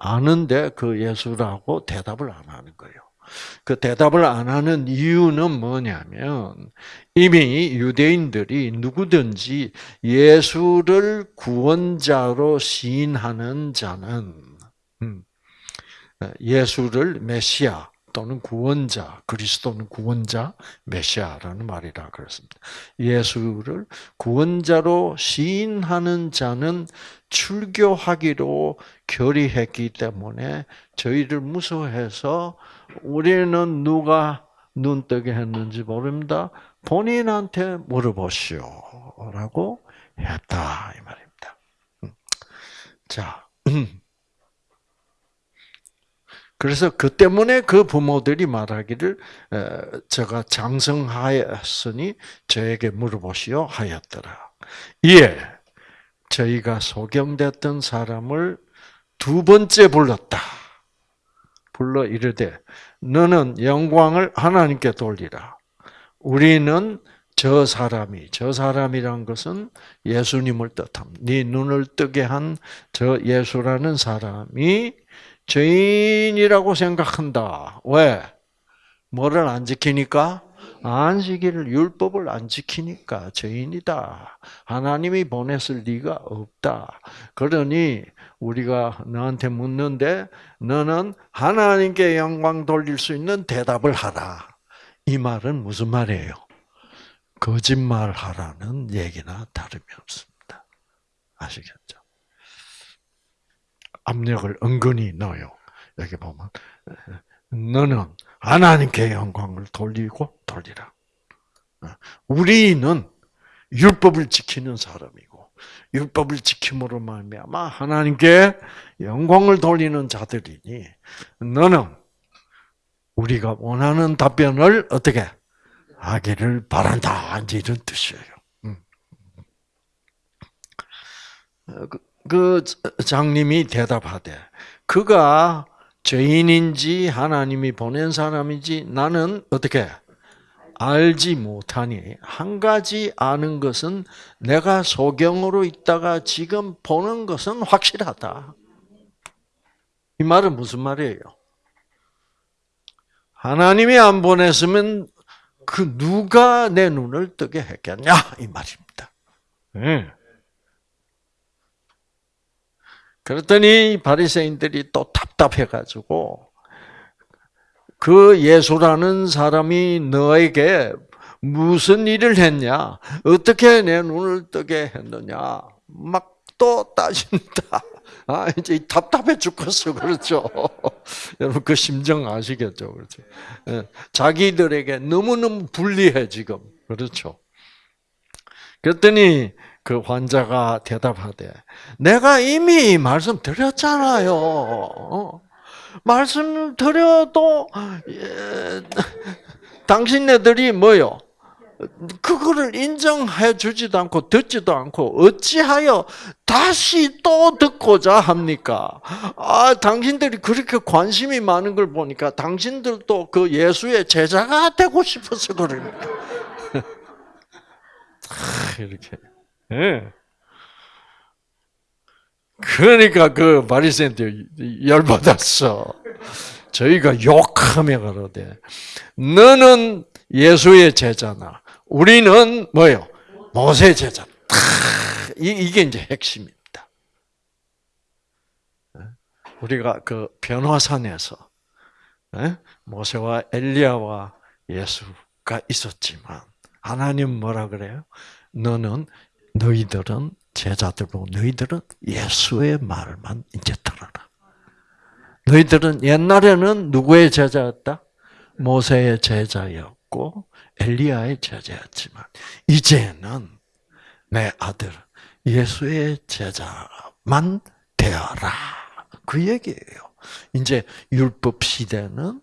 아는데 그 예수라고 대답을 안 하는 거예요. 그 대답을 안 하는 이유는 뭐냐면 이미 유대인들이 누구든지 예수를 구원자로 시인하는 자는 음, 예수를 메시아 또는 구원자, 그리스도는 구원자, 메시아라는 말이라 그랬습니다. 예수를 구원자로 시인하는 자는 출교하기로 결의했기 때문에 저희를 무서워해서 우리는 누가 눈 뜨게 했는지 모릅니다. 본인한테 물어보시오. 라고 했다. 이 말입니다. 음. 자. 그래서 그 때문에 그 부모들이 말하기를 제가 장성하였으니 저에게 물어보시오 하였더라. 이에 저희가 소경됐던 사람을 두 번째 불렀다. 불러 이르되 너는 영광을 하나님께 돌리라. 우리는 저 사람이 저 사람이란 것은 예수님을 뜻합니다. 네 눈을 뜨게 한 저 예수라는 사람이 죄인이라고 생각한다. 왜? 뭐를 안 지키니까? 안식일을 율법을 안 지키니까 죄인이다. 하나님이 보냈을 리가 없다. 그러니 우리가 너한테 묻는데 너는 하나님께 영광 돌릴 수 있는 대답을 하라. 이 말은 무슨 말이에요? 거짓말 하라는 얘기나 다름이 없습니다. 아시겠죠? 압력을 은근히 넣어요. 여기 보면 너는 하나님께 영광을 돌리고 돌리라. 우리는 율법을 지키는 사람이고 율법을 지킴으로 말미암아 하나님께 영광을 돌리는 자들이니 너는 우리가 원하는 답변을 어떻게 하기를 바란다 이런 뜻이에요. 그 장님이 대답하되 그가 죄인인지 하나님이 보낸 사람인지 나는 어떻게 알지 못하니 한 가지 아는 것은 내가 소경으로 있다가 지금 보는 것은 확실하다. 이 말은 무슨 말이에요? 하나님이 안 보냈으면 그 누가 내 눈을 뜨게 했겠냐 이 말입니다. 네. 그랬더니 바리새인들이 또 답답해가지고 그 예수라는 사람이 너에게 무슨 일을 했냐? 어떻게 내 눈을 뜨게 했느냐? 막 또 따진다. 아, 이제 답답해 죽겠어. 그렇죠. 여러분, 그 심정 아시겠죠? 그렇죠. 예, 자기들에게 너무너무 불리해, 지금. 그렇죠. 그랬더니 그 환자가 대답하되, 내가 이미 말씀 드렸잖아요. 어? 말씀 드려도 예, 당신네들이 뭐요? 그거를 인정해 주지도 않고 듣지도 않고 어찌하여 다시 또 듣고자 합니까? 아, 당신들이 그렇게 관심이 많은 걸 보니까 당신들도 그 예수의 제자가 되고 싶어서 그럽니다. 이렇게. 예. 그러니까 그 바리새인들 열받았어. 저희가 욕하며 그러되 너는 예수의 제자나 우리는 뭐요? 모세 제자. 이게 이제 핵심입니다. 우리가 그 변화산에서 모세와 엘리야와 예수가 있었지만 하나님 뭐라 그래요? 너는 너희들은 제자들고 너희들은 예수의 말만 이제 들어라. 너희들은 옛날에는 누구의 제자였다? 모세의 제자였고 엘리야의 제자였지만 이제는 내 아들 예수의 제자만 되어라. 그 얘기예요. 이제 율법 시대는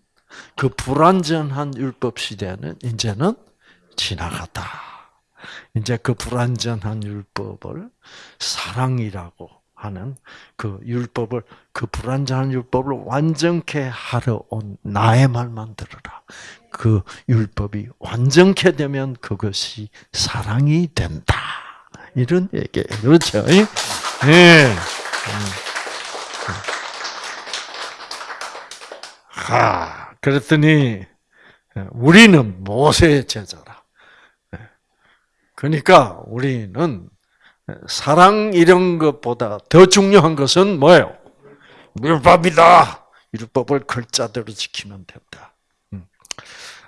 그 불완전한 율법 시대는 이제는 지나갔다. 이제 그 불완전한 율법을 사랑이라고 하는 그 율법을 그 불완전한 율법을 완전케 하러 온 나의 말만 들으라. 그 율법이 완전케 되면 그것이 사랑이 된다. 이런 얘기예요. 그렇죠? 예. 네. 아, 그랬더니 우리는 모세의 제자라. 그러니까 우리는 사랑 이런 것보다 더 중요한 것은 뭐예요? 율법이다. 율법을 글자대로 지키면 된다. 음.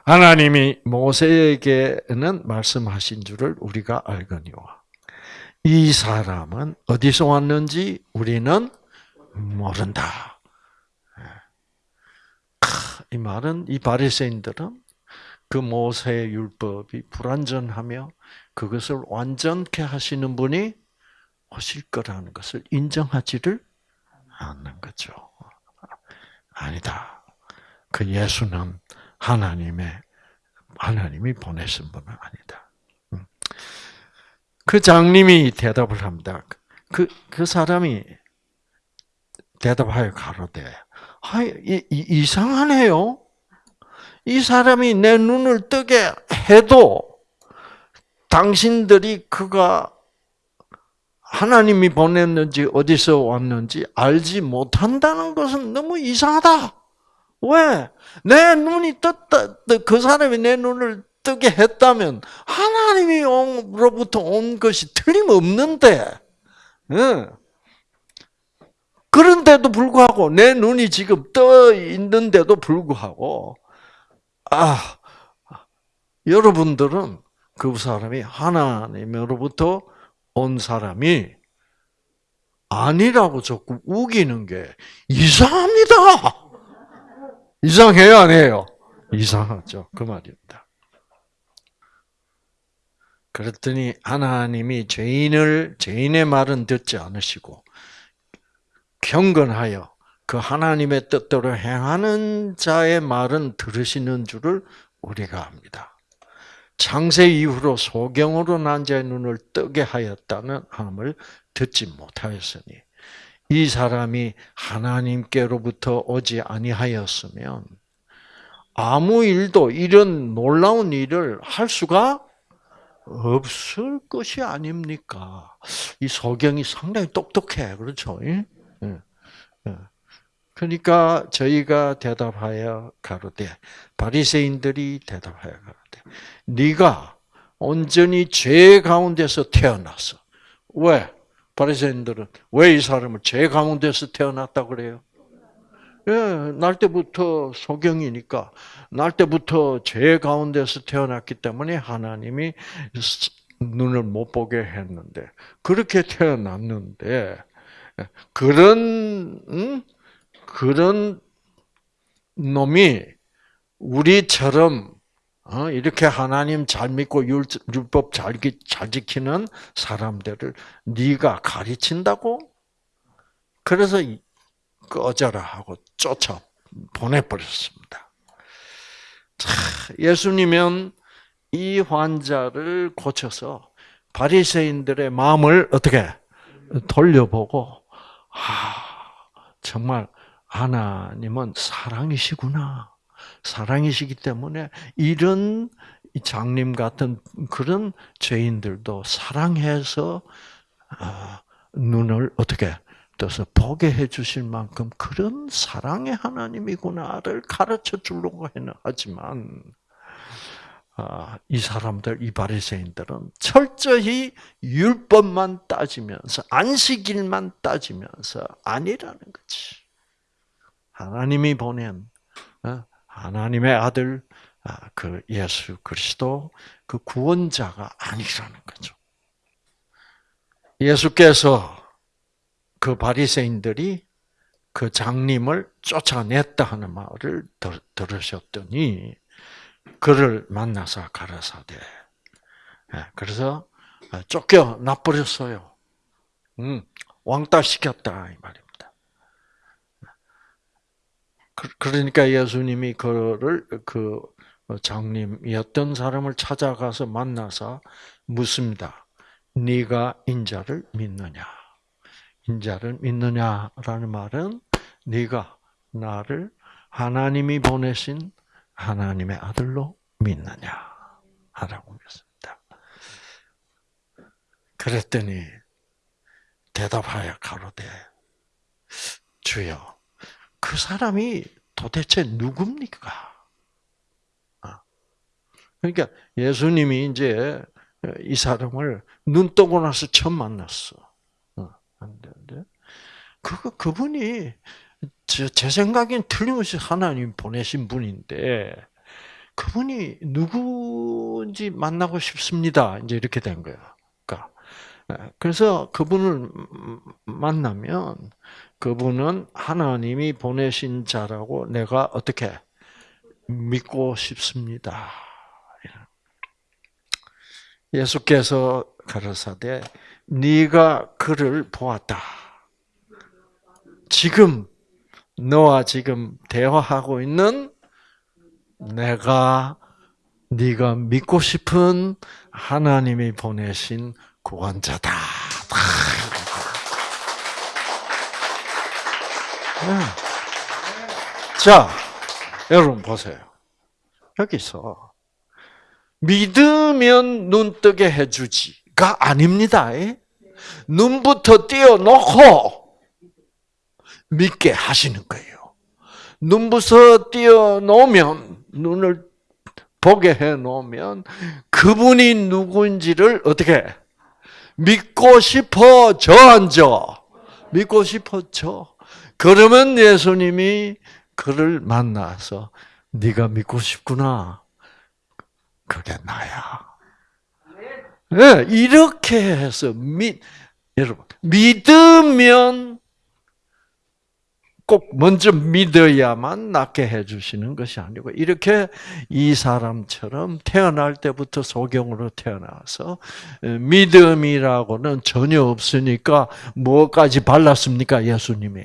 하나님이 모세에게는 말씀하신 줄을 우리가 알거니와 이 사람은 어디서 왔는지 우리는 모른다. 이 말은 이 바리새인들은 그 모세의 율법이 불완전하며 그것을 완전케 하시는 분이 오실 거라는 것을 인정하지를 않는 거죠. 아니다. 그 예수는 하나님의 하나님이 보내신 분은 아니다. 음. 그 장님이 대답을 합니다. 그, 그 사람이 대답하여 가로되, 아, 이, 이상하네요. 이 사람이 내 눈을 뜨게 해도 당신들이 그가 하나님이 보냈는지 어디서 왔는지 알지 못한다는 것은 너무 이상하다. 왜? 내 눈이 떴다. 그 사람이 내 눈을 뜨게 했다면 하나님이로부터 온 것이 틀림없는데. 그런데도 불구하고 내 눈이 지금 떠 있는데도 불구하고 아 여러분들은 그 사람이 하나님으로부터 온 사람이 아니라고 자꾸 우기는 게 이상합니다. 이상해요, 안 해요? 이상하죠. 그 말입니다. 그랬더니 하나님이 죄인을 죄인의 말은 듣지 않으시고 경건하여 그 하나님의 뜻대로 행하는 자의 말은 들으시는 줄을 우리가 압니다. 창세 이후로 소경으로 난 자의 눈을 뜨게 하였다는 함을 듣지 못하였으니 이 사람이 하나님께로부터 오지 아니하였으면 아무 일도 이런 놀라운 일을 할 수가 없을 것이 아닙니까? 이 소경이 상당히 똑똑해, 그렇죠? 예? 예. 그러니까 저희가 대답하여 가로되 바리새인들이 대답하여 가로되 네가 온전히 죄 가운데서 태어났어. 왜? 바리새인들은 왜 이 사람을 죄 가운데서 태어났다 그래요? 예, 날 때부터 소경이니까 날 때부터 죄 가운데서 태어났기 때문에 하나님이 눈을 못 보게 했는데 그렇게 태어났는데 그런 음? 그런 놈이 우리처럼 어, 이렇게 하나님 잘 믿고 율법 잘, 잘 지키는 사람들을 네가 가르친다고? 그래서 꺼져라 하고 쫓아 보내버렸습니다. 예수님은 이 환자를 고쳐서 바리새인들의 마음을 어떻게 돌려보고 아 정말 하나님은 사랑이시구나. 사랑이시기 때문에 이런 장님 같은 그런 죄인들도 사랑해서 아, 눈을 어떻게 떠서 보게 해주실 만큼 그런 사랑의 하나님이구나를 가르쳐 주려고 하지만 아, 이 사람들 이 바리새인들은 철저히 율법만 따지면서 안식일만 따지면서 아니라는 거지. 하나님이 보낸 어, 하나님의 아들 아, 그 예수 그리스도 그 구원자가 아니라는 거죠. 예수께서 그 바리새인들이 그 장님을 쫓아냈다 하는 말을 들으셨더니 그를 만나서 가라사대. 예, 그래서 쫓겨 나버렸어요. 음, 왕따 시켰다 이 말입니다. 그, 그러니까 예수님이 그를 그 장님이었던 사람을 찾아가서 만나서 묻습니다. 네가 인자를 믿느냐? 인자를 믿느냐라는 말은 네가 나를 하나님이 보내신 하나님의 아들로 믿느냐? 하라고 묻습니다. 그랬더니 대답하여 가로되 주여 그 사람이 도대체 누굽니까? 아. 그러니까 예수님이 이제 이 사람을 눈 뜨고 나서 처음 만났어. 어, 그 그분이 제, 제 생각엔 틀림없이 하나님 보내신 분인데 그분이 누구인지 만나고 싶습니다. 이제 이렇게 된 거예요. 그러니까 그래서 그분을 만나면 그분은 하나님이 보내신 자라고 내가 어떻게 믿고 싶습니다. 예수께서 가라사대 네가 그를 보았다. 지금 너와 지금 대화하고 있는 내가 네가 믿고 싶은 하나님이 보내신 구원자다. 자, 여러분 보세요. 여기서 믿으면 눈 뜨게 해주지가 아닙니다. 눈부터 띄어놓고 믿게 하시는 거예요. 눈부터 띄어놓으면 눈을 보게 해놓으면 그분이 누구인지를 어떻게 믿고 싶어져 앉아 믿고 싶어져. 그러면 예수님이 그를 만나서 네가 믿고 싶구나. 그게 나야. 네, 이렇게 해서 믿 여러분 믿으면 꼭 먼저 믿어야만 낫게 해주시는 것이 아니고 이렇게 이 사람처럼 태어날 때부터 소경으로 태어나서 믿음이라고는 전혀 없으니까 뭐까지 발랐습니까 예수님이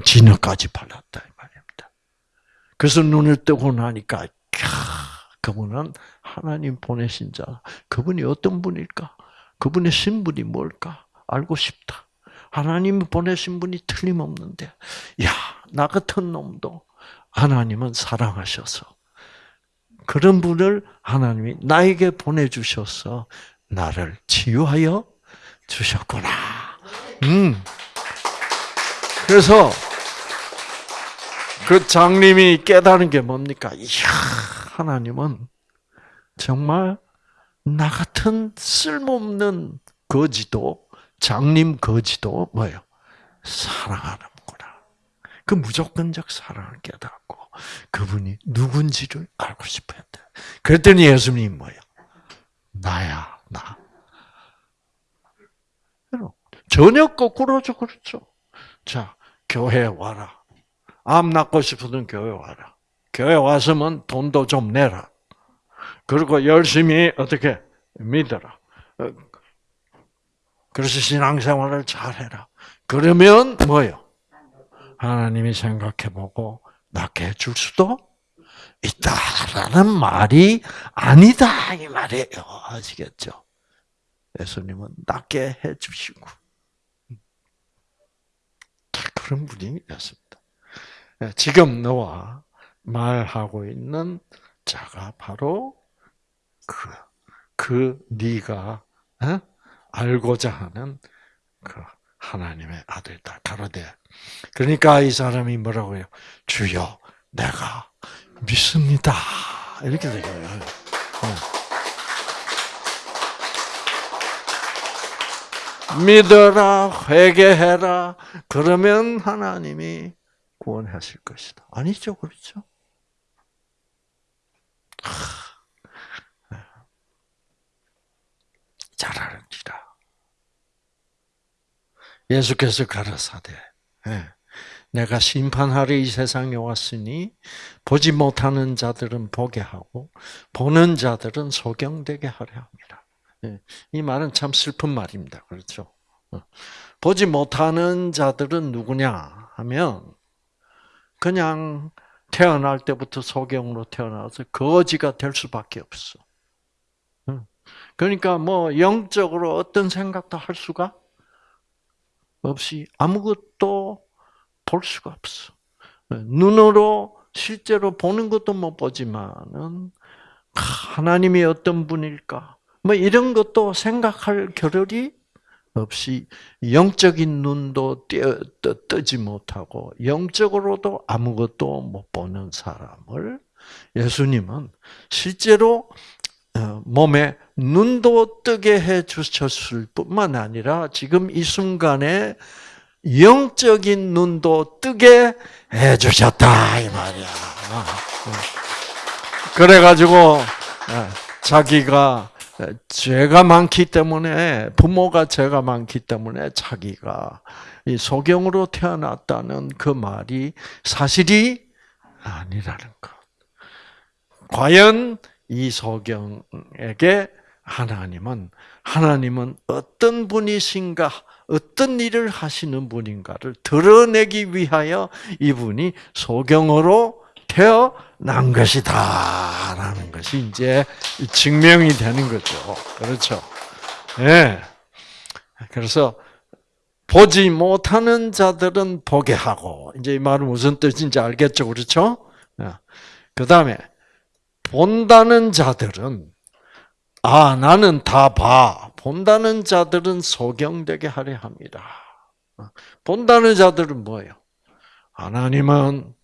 진흙까지 발랐다 이 말입니다. 그래서 눈을 뜨고 나니까 그분은 하나님 보내신 자. 그분이 어떤 분일까? 그분의 신분이 뭘까? 알고 싶다. 하나님이 보내신 분이 틀림없는데, 야, 나 같은 놈도 하나님은 사랑하셔서 그런 분을 하나님이 나에게 보내주셔서 나를 치유하여 주셨구나. 음. 그래서 그 장님이 깨달은 게 뭡니까? 이야, 하나님은 정말 나 같은 쓸모없는 거지도 장님 거지도 뭐예요? 사랑하는구나. 그 무조건적 사랑을 깨닫고 그분이 누군지를 알고 싶었대. 그랬더니 예수님 뭐예요? 나야 나. 전혀 거꾸로죠, 그렇죠? 자, 교회 와라. 암 낫고 싶으면 교회 와라. 교회 와서면 돈도 좀 내라. 그리고 열심히 어떻게 믿어라. 어, 그래서 신앙생활을 잘해라. 그러면 뭐요? 하나님이 생각해보고 낫게 해줄 수도 있다라는 말이 아니다 이 말이에요. 아시겠죠? 예수님은 낫게 해주시고 그런 분이었습니다. 예, 지금 너와 말하고 있는 자가 바로 그, 그 네가 어? 알고자 하는 그 하나님의 아들이다. 가로되. 그러니까 이 사람이 뭐라고 해요? 주여, 내가 믿습니다. 이렇게 되요 믿어라, 회개해라. 그러면 하나님이 구원하실 것이다. 아니죠, 그렇죠? 잘하는지라. 예수께서 가라사대, 예. 내가 심판하러 이 세상에 왔으니 보지 못하는 자들은 보게 하고 보는 자들은 소경되게 하려 합니다. 예. 이 말은 참 슬픈 말입니다. 그렇죠? 어. 보지 못하는 자들은 누구냐 하면 그냥 태어날 때부터 소경으로 태어나서 거지가 될 수밖에 없어. 그러니까 뭐 영적으로 어떤 생각도 할 수가 없이 아무것도 볼 수가 없어. 눈으로 실제로 보는 것도 못 보지만은 하나님이 어떤 분일까? 뭐 이런 것도 생각할 겨를이 없이 영적인 눈도 뜨지 못하고 영적으로도 아무것도 못 보는 사람을 예수님은 실제로 어, 몸에 눈도 뜨게 해 주셨을 뿐만 아니라 지금 이 순간에 영적인 눈도 뜨게 해 주셨다 이 말이야. 그래 가지고 어, 자기가 죄가 많기 때문에 부모가 죄가 많기 때문에 자기가 이 소경으로 태어났다는 그 말이 사실이 아니라는 것. 과연 이 소경에게 하나님은 하나님은 어떤 분이신가, 어떤 일을 하시는 분인가를 드러내기 위하여 이분이 소경으로 태어난 것이다라는 것이 이제 증명이 되는 거죠. 그렇죠? 예. 네. 그래서 보지 못하는 자들은 보게 하고 이제 이 말은 무슨 뜻인지 알겠죠, 그렇죠? 그 다음에 본다는 자들은 아 나는 다 봐. 본다는 자들은 소경되게 하려 합니다. 본다는 자들은 뭐예요? 하나님은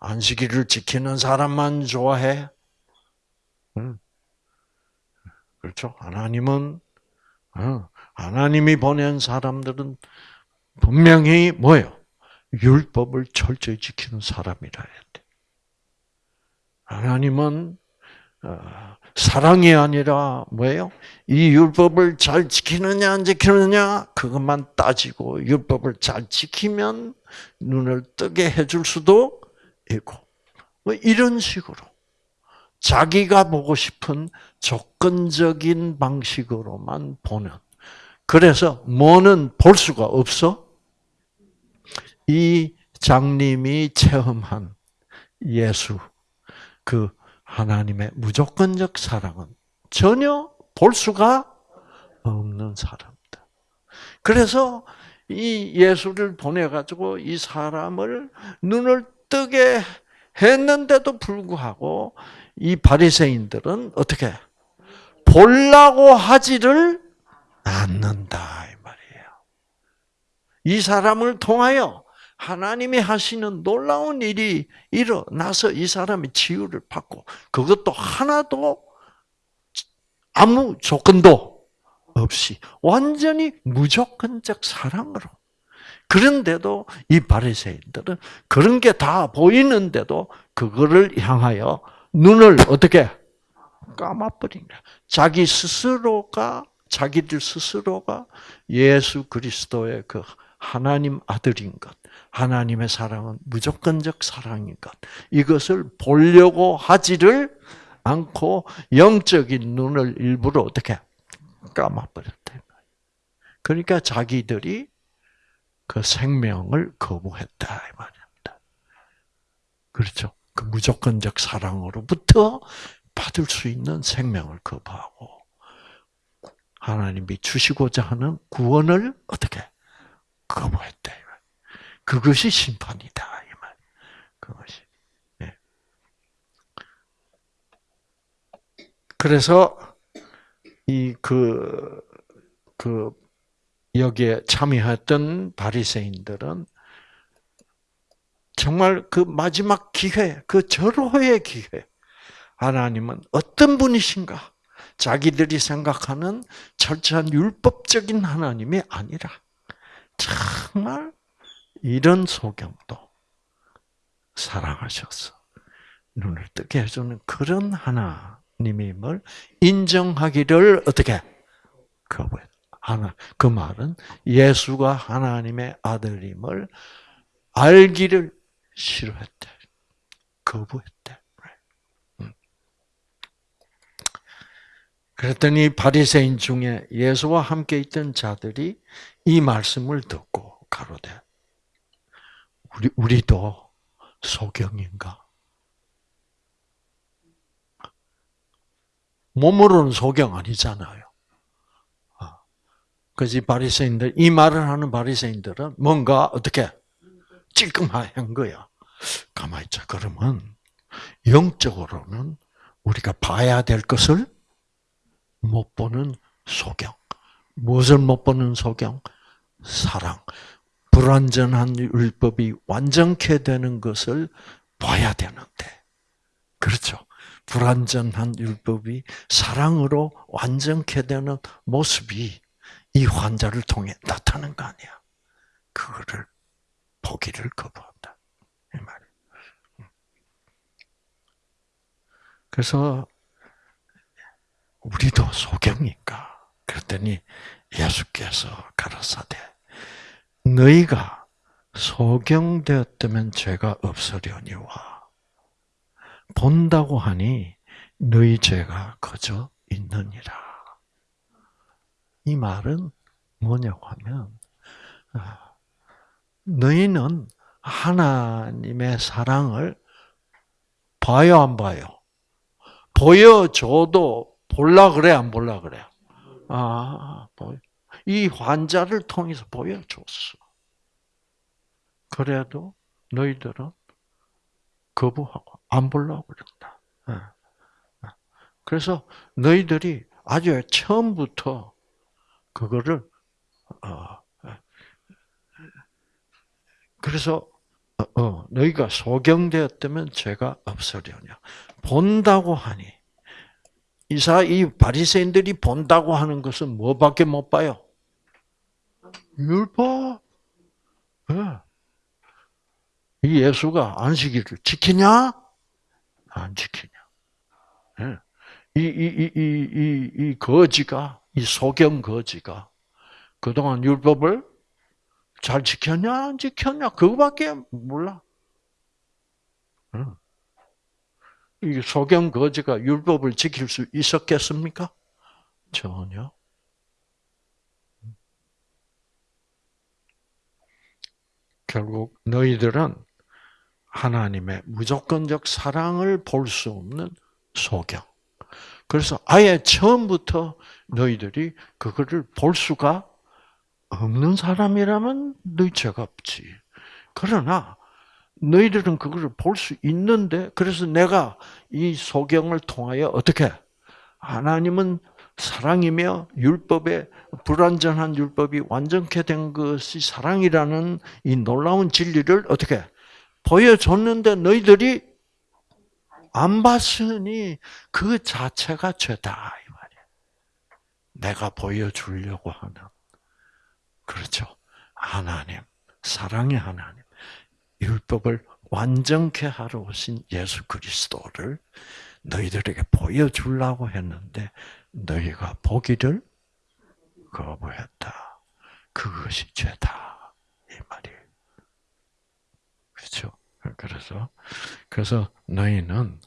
안식일을 지키는 사람만 좋아해. 그렇죠? 하나님은 하나님이 보낸 사람들은 분명히 뭐예요? 율법을 철저히 지키는 사람이라 해야 돼. 하나님은 어, 사랑이 아니라 뭐예요? 이 율법을 잘 지키느냐 안 지키느냐 그것만 따지고 율법을 잘 지키면 눈을 뜨게 해줄 수도 있고 뭐 이런 식으로 자기가 보고 싶은 조건적인 방식으로만 보는 그래서 뭐는 볼 수가 없어? 이 장님이 체험한 예수 그 하나님의 무조건적 사랑은 전혀 볼 수가 없는 사람이다. 그래서 이 예수를 보내가지고 이 사람을 눈을 뜨게 했는데도 불구하고 이 바리새인들은 어떻게 볼라고 하지를 않는다 이 말이에요. 이 사람을 통하여 하나님이 하시는 놀라운 일이 일어나서 이 사람이 치유를 받고 그것도 하나도 아무 조건도 없이 완전히 무조건적 사랑으로 그런데도 이 바리새인들은 그런 게 다 보이는데도 그거를 향하여 눈을 어떻게 감아버린 거야. 자기 스스로가 자기들 스스로가 예수 그리스도의 그 하나님 아들인 것, 하나님의 사랑은 무조건적 사랑인 것. 이것을 보려고 하지를 않고 영적인 눈을 일부러 어떻게 감아버렸다. 그러니까 자기들이 그 생명을 거부했다 이 말입니다. 그렇죠? 그 무조건적 사랑으로부터 받을 수 있는 생명을 거부하고 하나님이 주시고자 하는 구원을 어떻게 거부했대. 그것이 심판이다 이 말. 그것이. 예. 그래서 이그그 여기에 참여했던 바리새인들은 정말 그 마지막 기회, 그 절호의 기회. 하나님은 어떤 분이신가? 자기들이 생각하는 철저한 율법적인 하나님이 아니라 정말 이런 소경도 사랑하셔서 눈을 뜨게 해주는 그런 하나님임을 인정하기를 어떻게 거부했. 하나 그 말은 예수가 하나님의 아들임을 알기를 싫어했대. 거부했대. 음. 그랬더니 바리새인 중에 예수와 함께 있던 자들이 이 말씀을 듣고 가로되 우리 우리도 소경인가? 몸으로는 소경 아니잖아요. 아, 그지 바리새인들 이 말을 하는 바리새인들은 뭔가 어떻게 찔끔한 거야. 가만 있자. 그러면 영적으로는 우리가 봐야 될 것을 못 보는 소경. 무엇을 못 보는 소경? 사랑. 불완전한 율법이 완전케 되는 것을 봐야 되는데. 그렇죠. 불완전한 율법이 사랑으로 완전케 되는 모습이 이 환자를 통해 나타난 거 아니야. 그거를 보기를 거부한다. 이 말. 그래서 우리도 소경인가? 그랬더니 예수께서 가라사대 너희가 소경되었다면 죄가 없으려니와 본다고 하니 너희 죄가 거저 있느니라. 이 말은 뭐냐고 하면 아, 너희는 하나님의 사랑을 봐요, 안 봐요? 보여줘도 볼라 그래, 안 볼라 그래? 아, 보여. 이 환자를 통해서 보여줬어. 그래도 너희들은 거부하고 안 보려고 그런다. 예. 예. 그래서 너희들이 아주 처음부터 그거를 어, 그래서 어, 어, 너희가 소경되었다면 죄가 없으려냐. 본다고 하니 이사 이 바리새인들이 본다고 하는 것은 뭐밖에 못 봐요? 율법. 네. 이 예수가 안식일을 지키냐? 안 지키냐? 네. 이, 이, 이, 이, 이, 거지가, 이 소경 거지가 그동안 율법을 잘 지켰냐 안 지켰냐 그거밖에 몰라. 이 소경 거지가 율법을 지킬 수 있었겠습니까? 전혀. 결국 너희들은 하나님의 무조건적 사랑을 볼 수 없는 소경. 그래서 아예 처음부터 너희들이 그거를 볼 수가 없는 사람이라면 너희 죄가 없지. 그러나 너희들은 그것을 볼수 있는데 그래서 내가 이 소경을 통하여 어떻게 하나님은 사랑이며 율법의 불완전한 율법이 완전케 된 것이 사랑이라는 이 놀라운 진리를 어떻게 보여줬는데 너희들이 안 봤으니 그 자체가 죄다 이 말이야. 내가 보여주려고 하는 그렇죠. 하나님, 사랑의 하나님, 율법을 완전케 하러 오신 예수 그리스도를 너희들에게 보여주려고 했는데 너희가 보기를 거부했다. 그것이 죄다. 이 말이에요. 그렇죠? 그래서, 그래서 너희는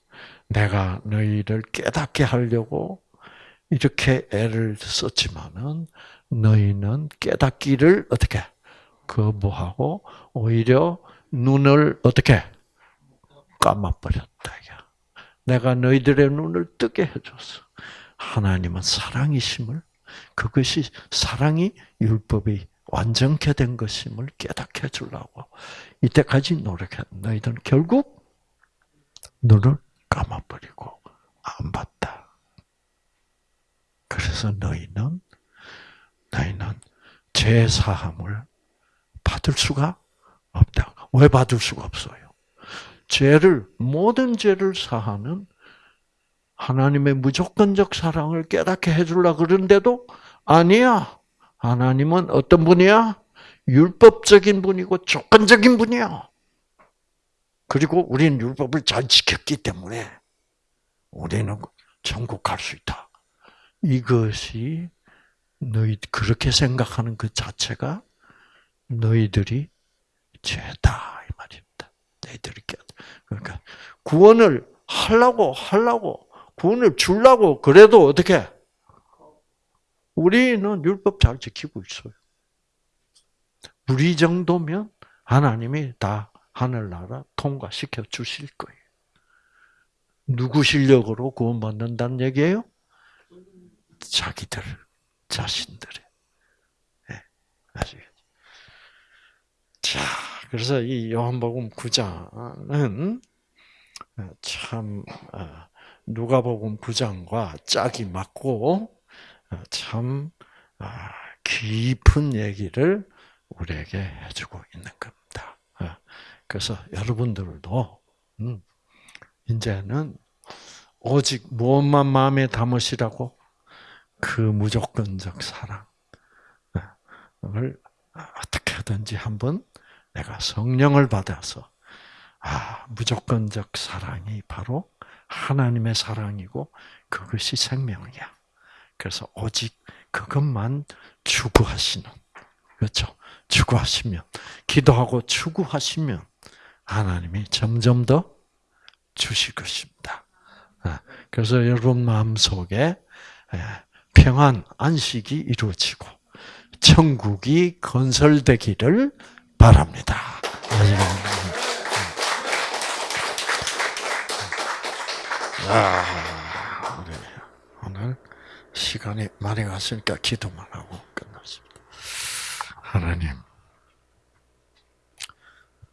내가 너희를 깨닫게 하려고 이렇게 애를 썼지만은 너희는 깨닫기를 어떻게 거부하고 오히려 눈을 어떻게 감아버렸다. 야. 내가 너희들의 눈을 뜨게 해줬어. 하나님은 사랑이심을 그것이 사랑이 율법이 완전케 된 것임을 깨닫게 해주려고 이때까지 노력해. 너희들은 결국 눈을 감아버리고 안 봤다. 그래서 너희는 너희는 죄 사함을 받을 수가 없다. 왜 받을 수가 없어요? 죄를 모든 죄를 사하는 하나님의 무조건적 사랑을 깨닫게 해주려 그러는데도 아니야. 하나님은 어떤 분이야? 율법적인 분이고 조건적인 분이야. 그리고 우리는 율법을 잘 지켰기 때문에 우리는 천국 갈 수 있다. 이것이 너희 그렇게 생각하는 그 자체가 너희들이 죄다 이 말입니다. 너희들이 깨 그러니까 구원을 하려고 하려고 구원을 주려고 그래도 어떻게 우리는 율법 잘 지키고 있어요. 우리 정도면 하나님이 다 하늘나라 통과시켜 주실 거예요. 누구 실력으로 구원받는다는 얘기예요? 자기들, 자신들의. 네, 아시겠죠? 자, 그래서 이 요한복음 9장은 참 어, 누가복음 9장과 짝이 맞고 어, 참 아, 깊은 얘기를 우리에게 해주고 있는 겁니다. 어, 그래서 여러분들도 음, 이제는 오직 무엇만 마음에 담으시라고 그 무조건적 사랑을 어떻게 하든지 한번 내가 성령을 받아서 아 무조건적 사랑이 바로 하나님의 사랑이고 그것이 생명이야. 그래서 오직 그것만 추구하시는 그렇죠. 추구하시면 기도하고 추구하시면 하나님이 점점 더 주실 것입니다. 아, 그래서 여러분 마음 속에 평안 안식이 이루어지고 천국이 건설되기를 바랍니다. 아, 우리 오늘 시간이 많이 갔으니까 기도만 하고 끝났습니다. 하나님,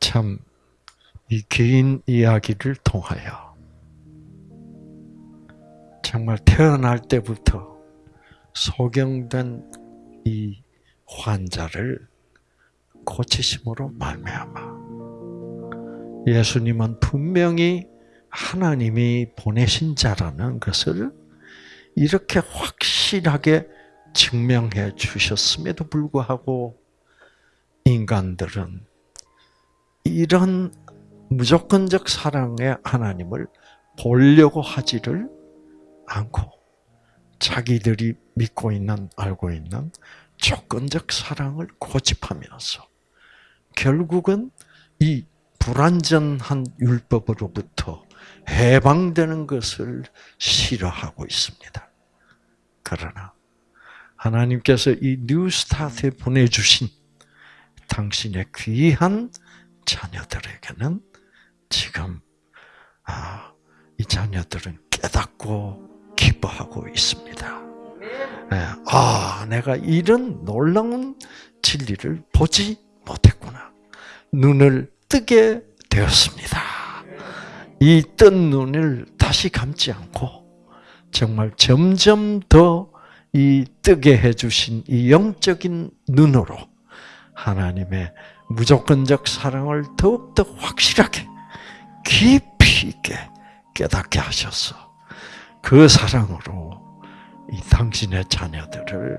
참, 이 개인 이야기를 통하여 정말 태어날 때부터 소경된 이 환자를 고치심으로 말미암아 예수님은 분명히 하나님이 보내신 자라는 것을 이렇게 확실하게 증명해 주셨음에도 불구하고 인간들은 이런 무조건적 사랑의 하나님을 보려고 하지를 않고 자기들이 믿고 있는 알고 있는 조건적 사랑을 고집하면서 결국은 이 불완전한 율법으로부터 해방되는 것을 싫어하고 있습니다. 그러나 하나님께서 이 뉴스타트에 보내주신 당신의 귀한 자녀들에게는 지금 아, 이 자녀들은 깨닫고 기뻐하고 있습니다. 예, 아, 내가 이런 놀라운 진리를 보지 못했구나. 눈을 뜨게 되었습니다. 이 뜬 눈을 다시 감지 않고 정말 점점 더 이 뜨게 해주신 이 영적인 눈으로 하나님의 무조건적 사랑을 더욱더 확실하게 깊이 있게 깨닫게 하셔서 그 사랑으로 이 당신의 자녀들을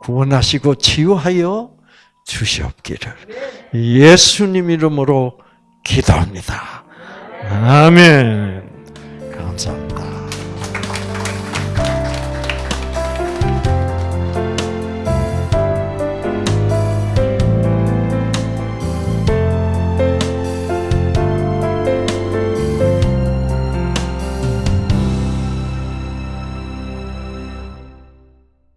구원하시고 치유하여 주시옵기를 예수님 이름으로 기도합니다. 아멘. 감사합니다.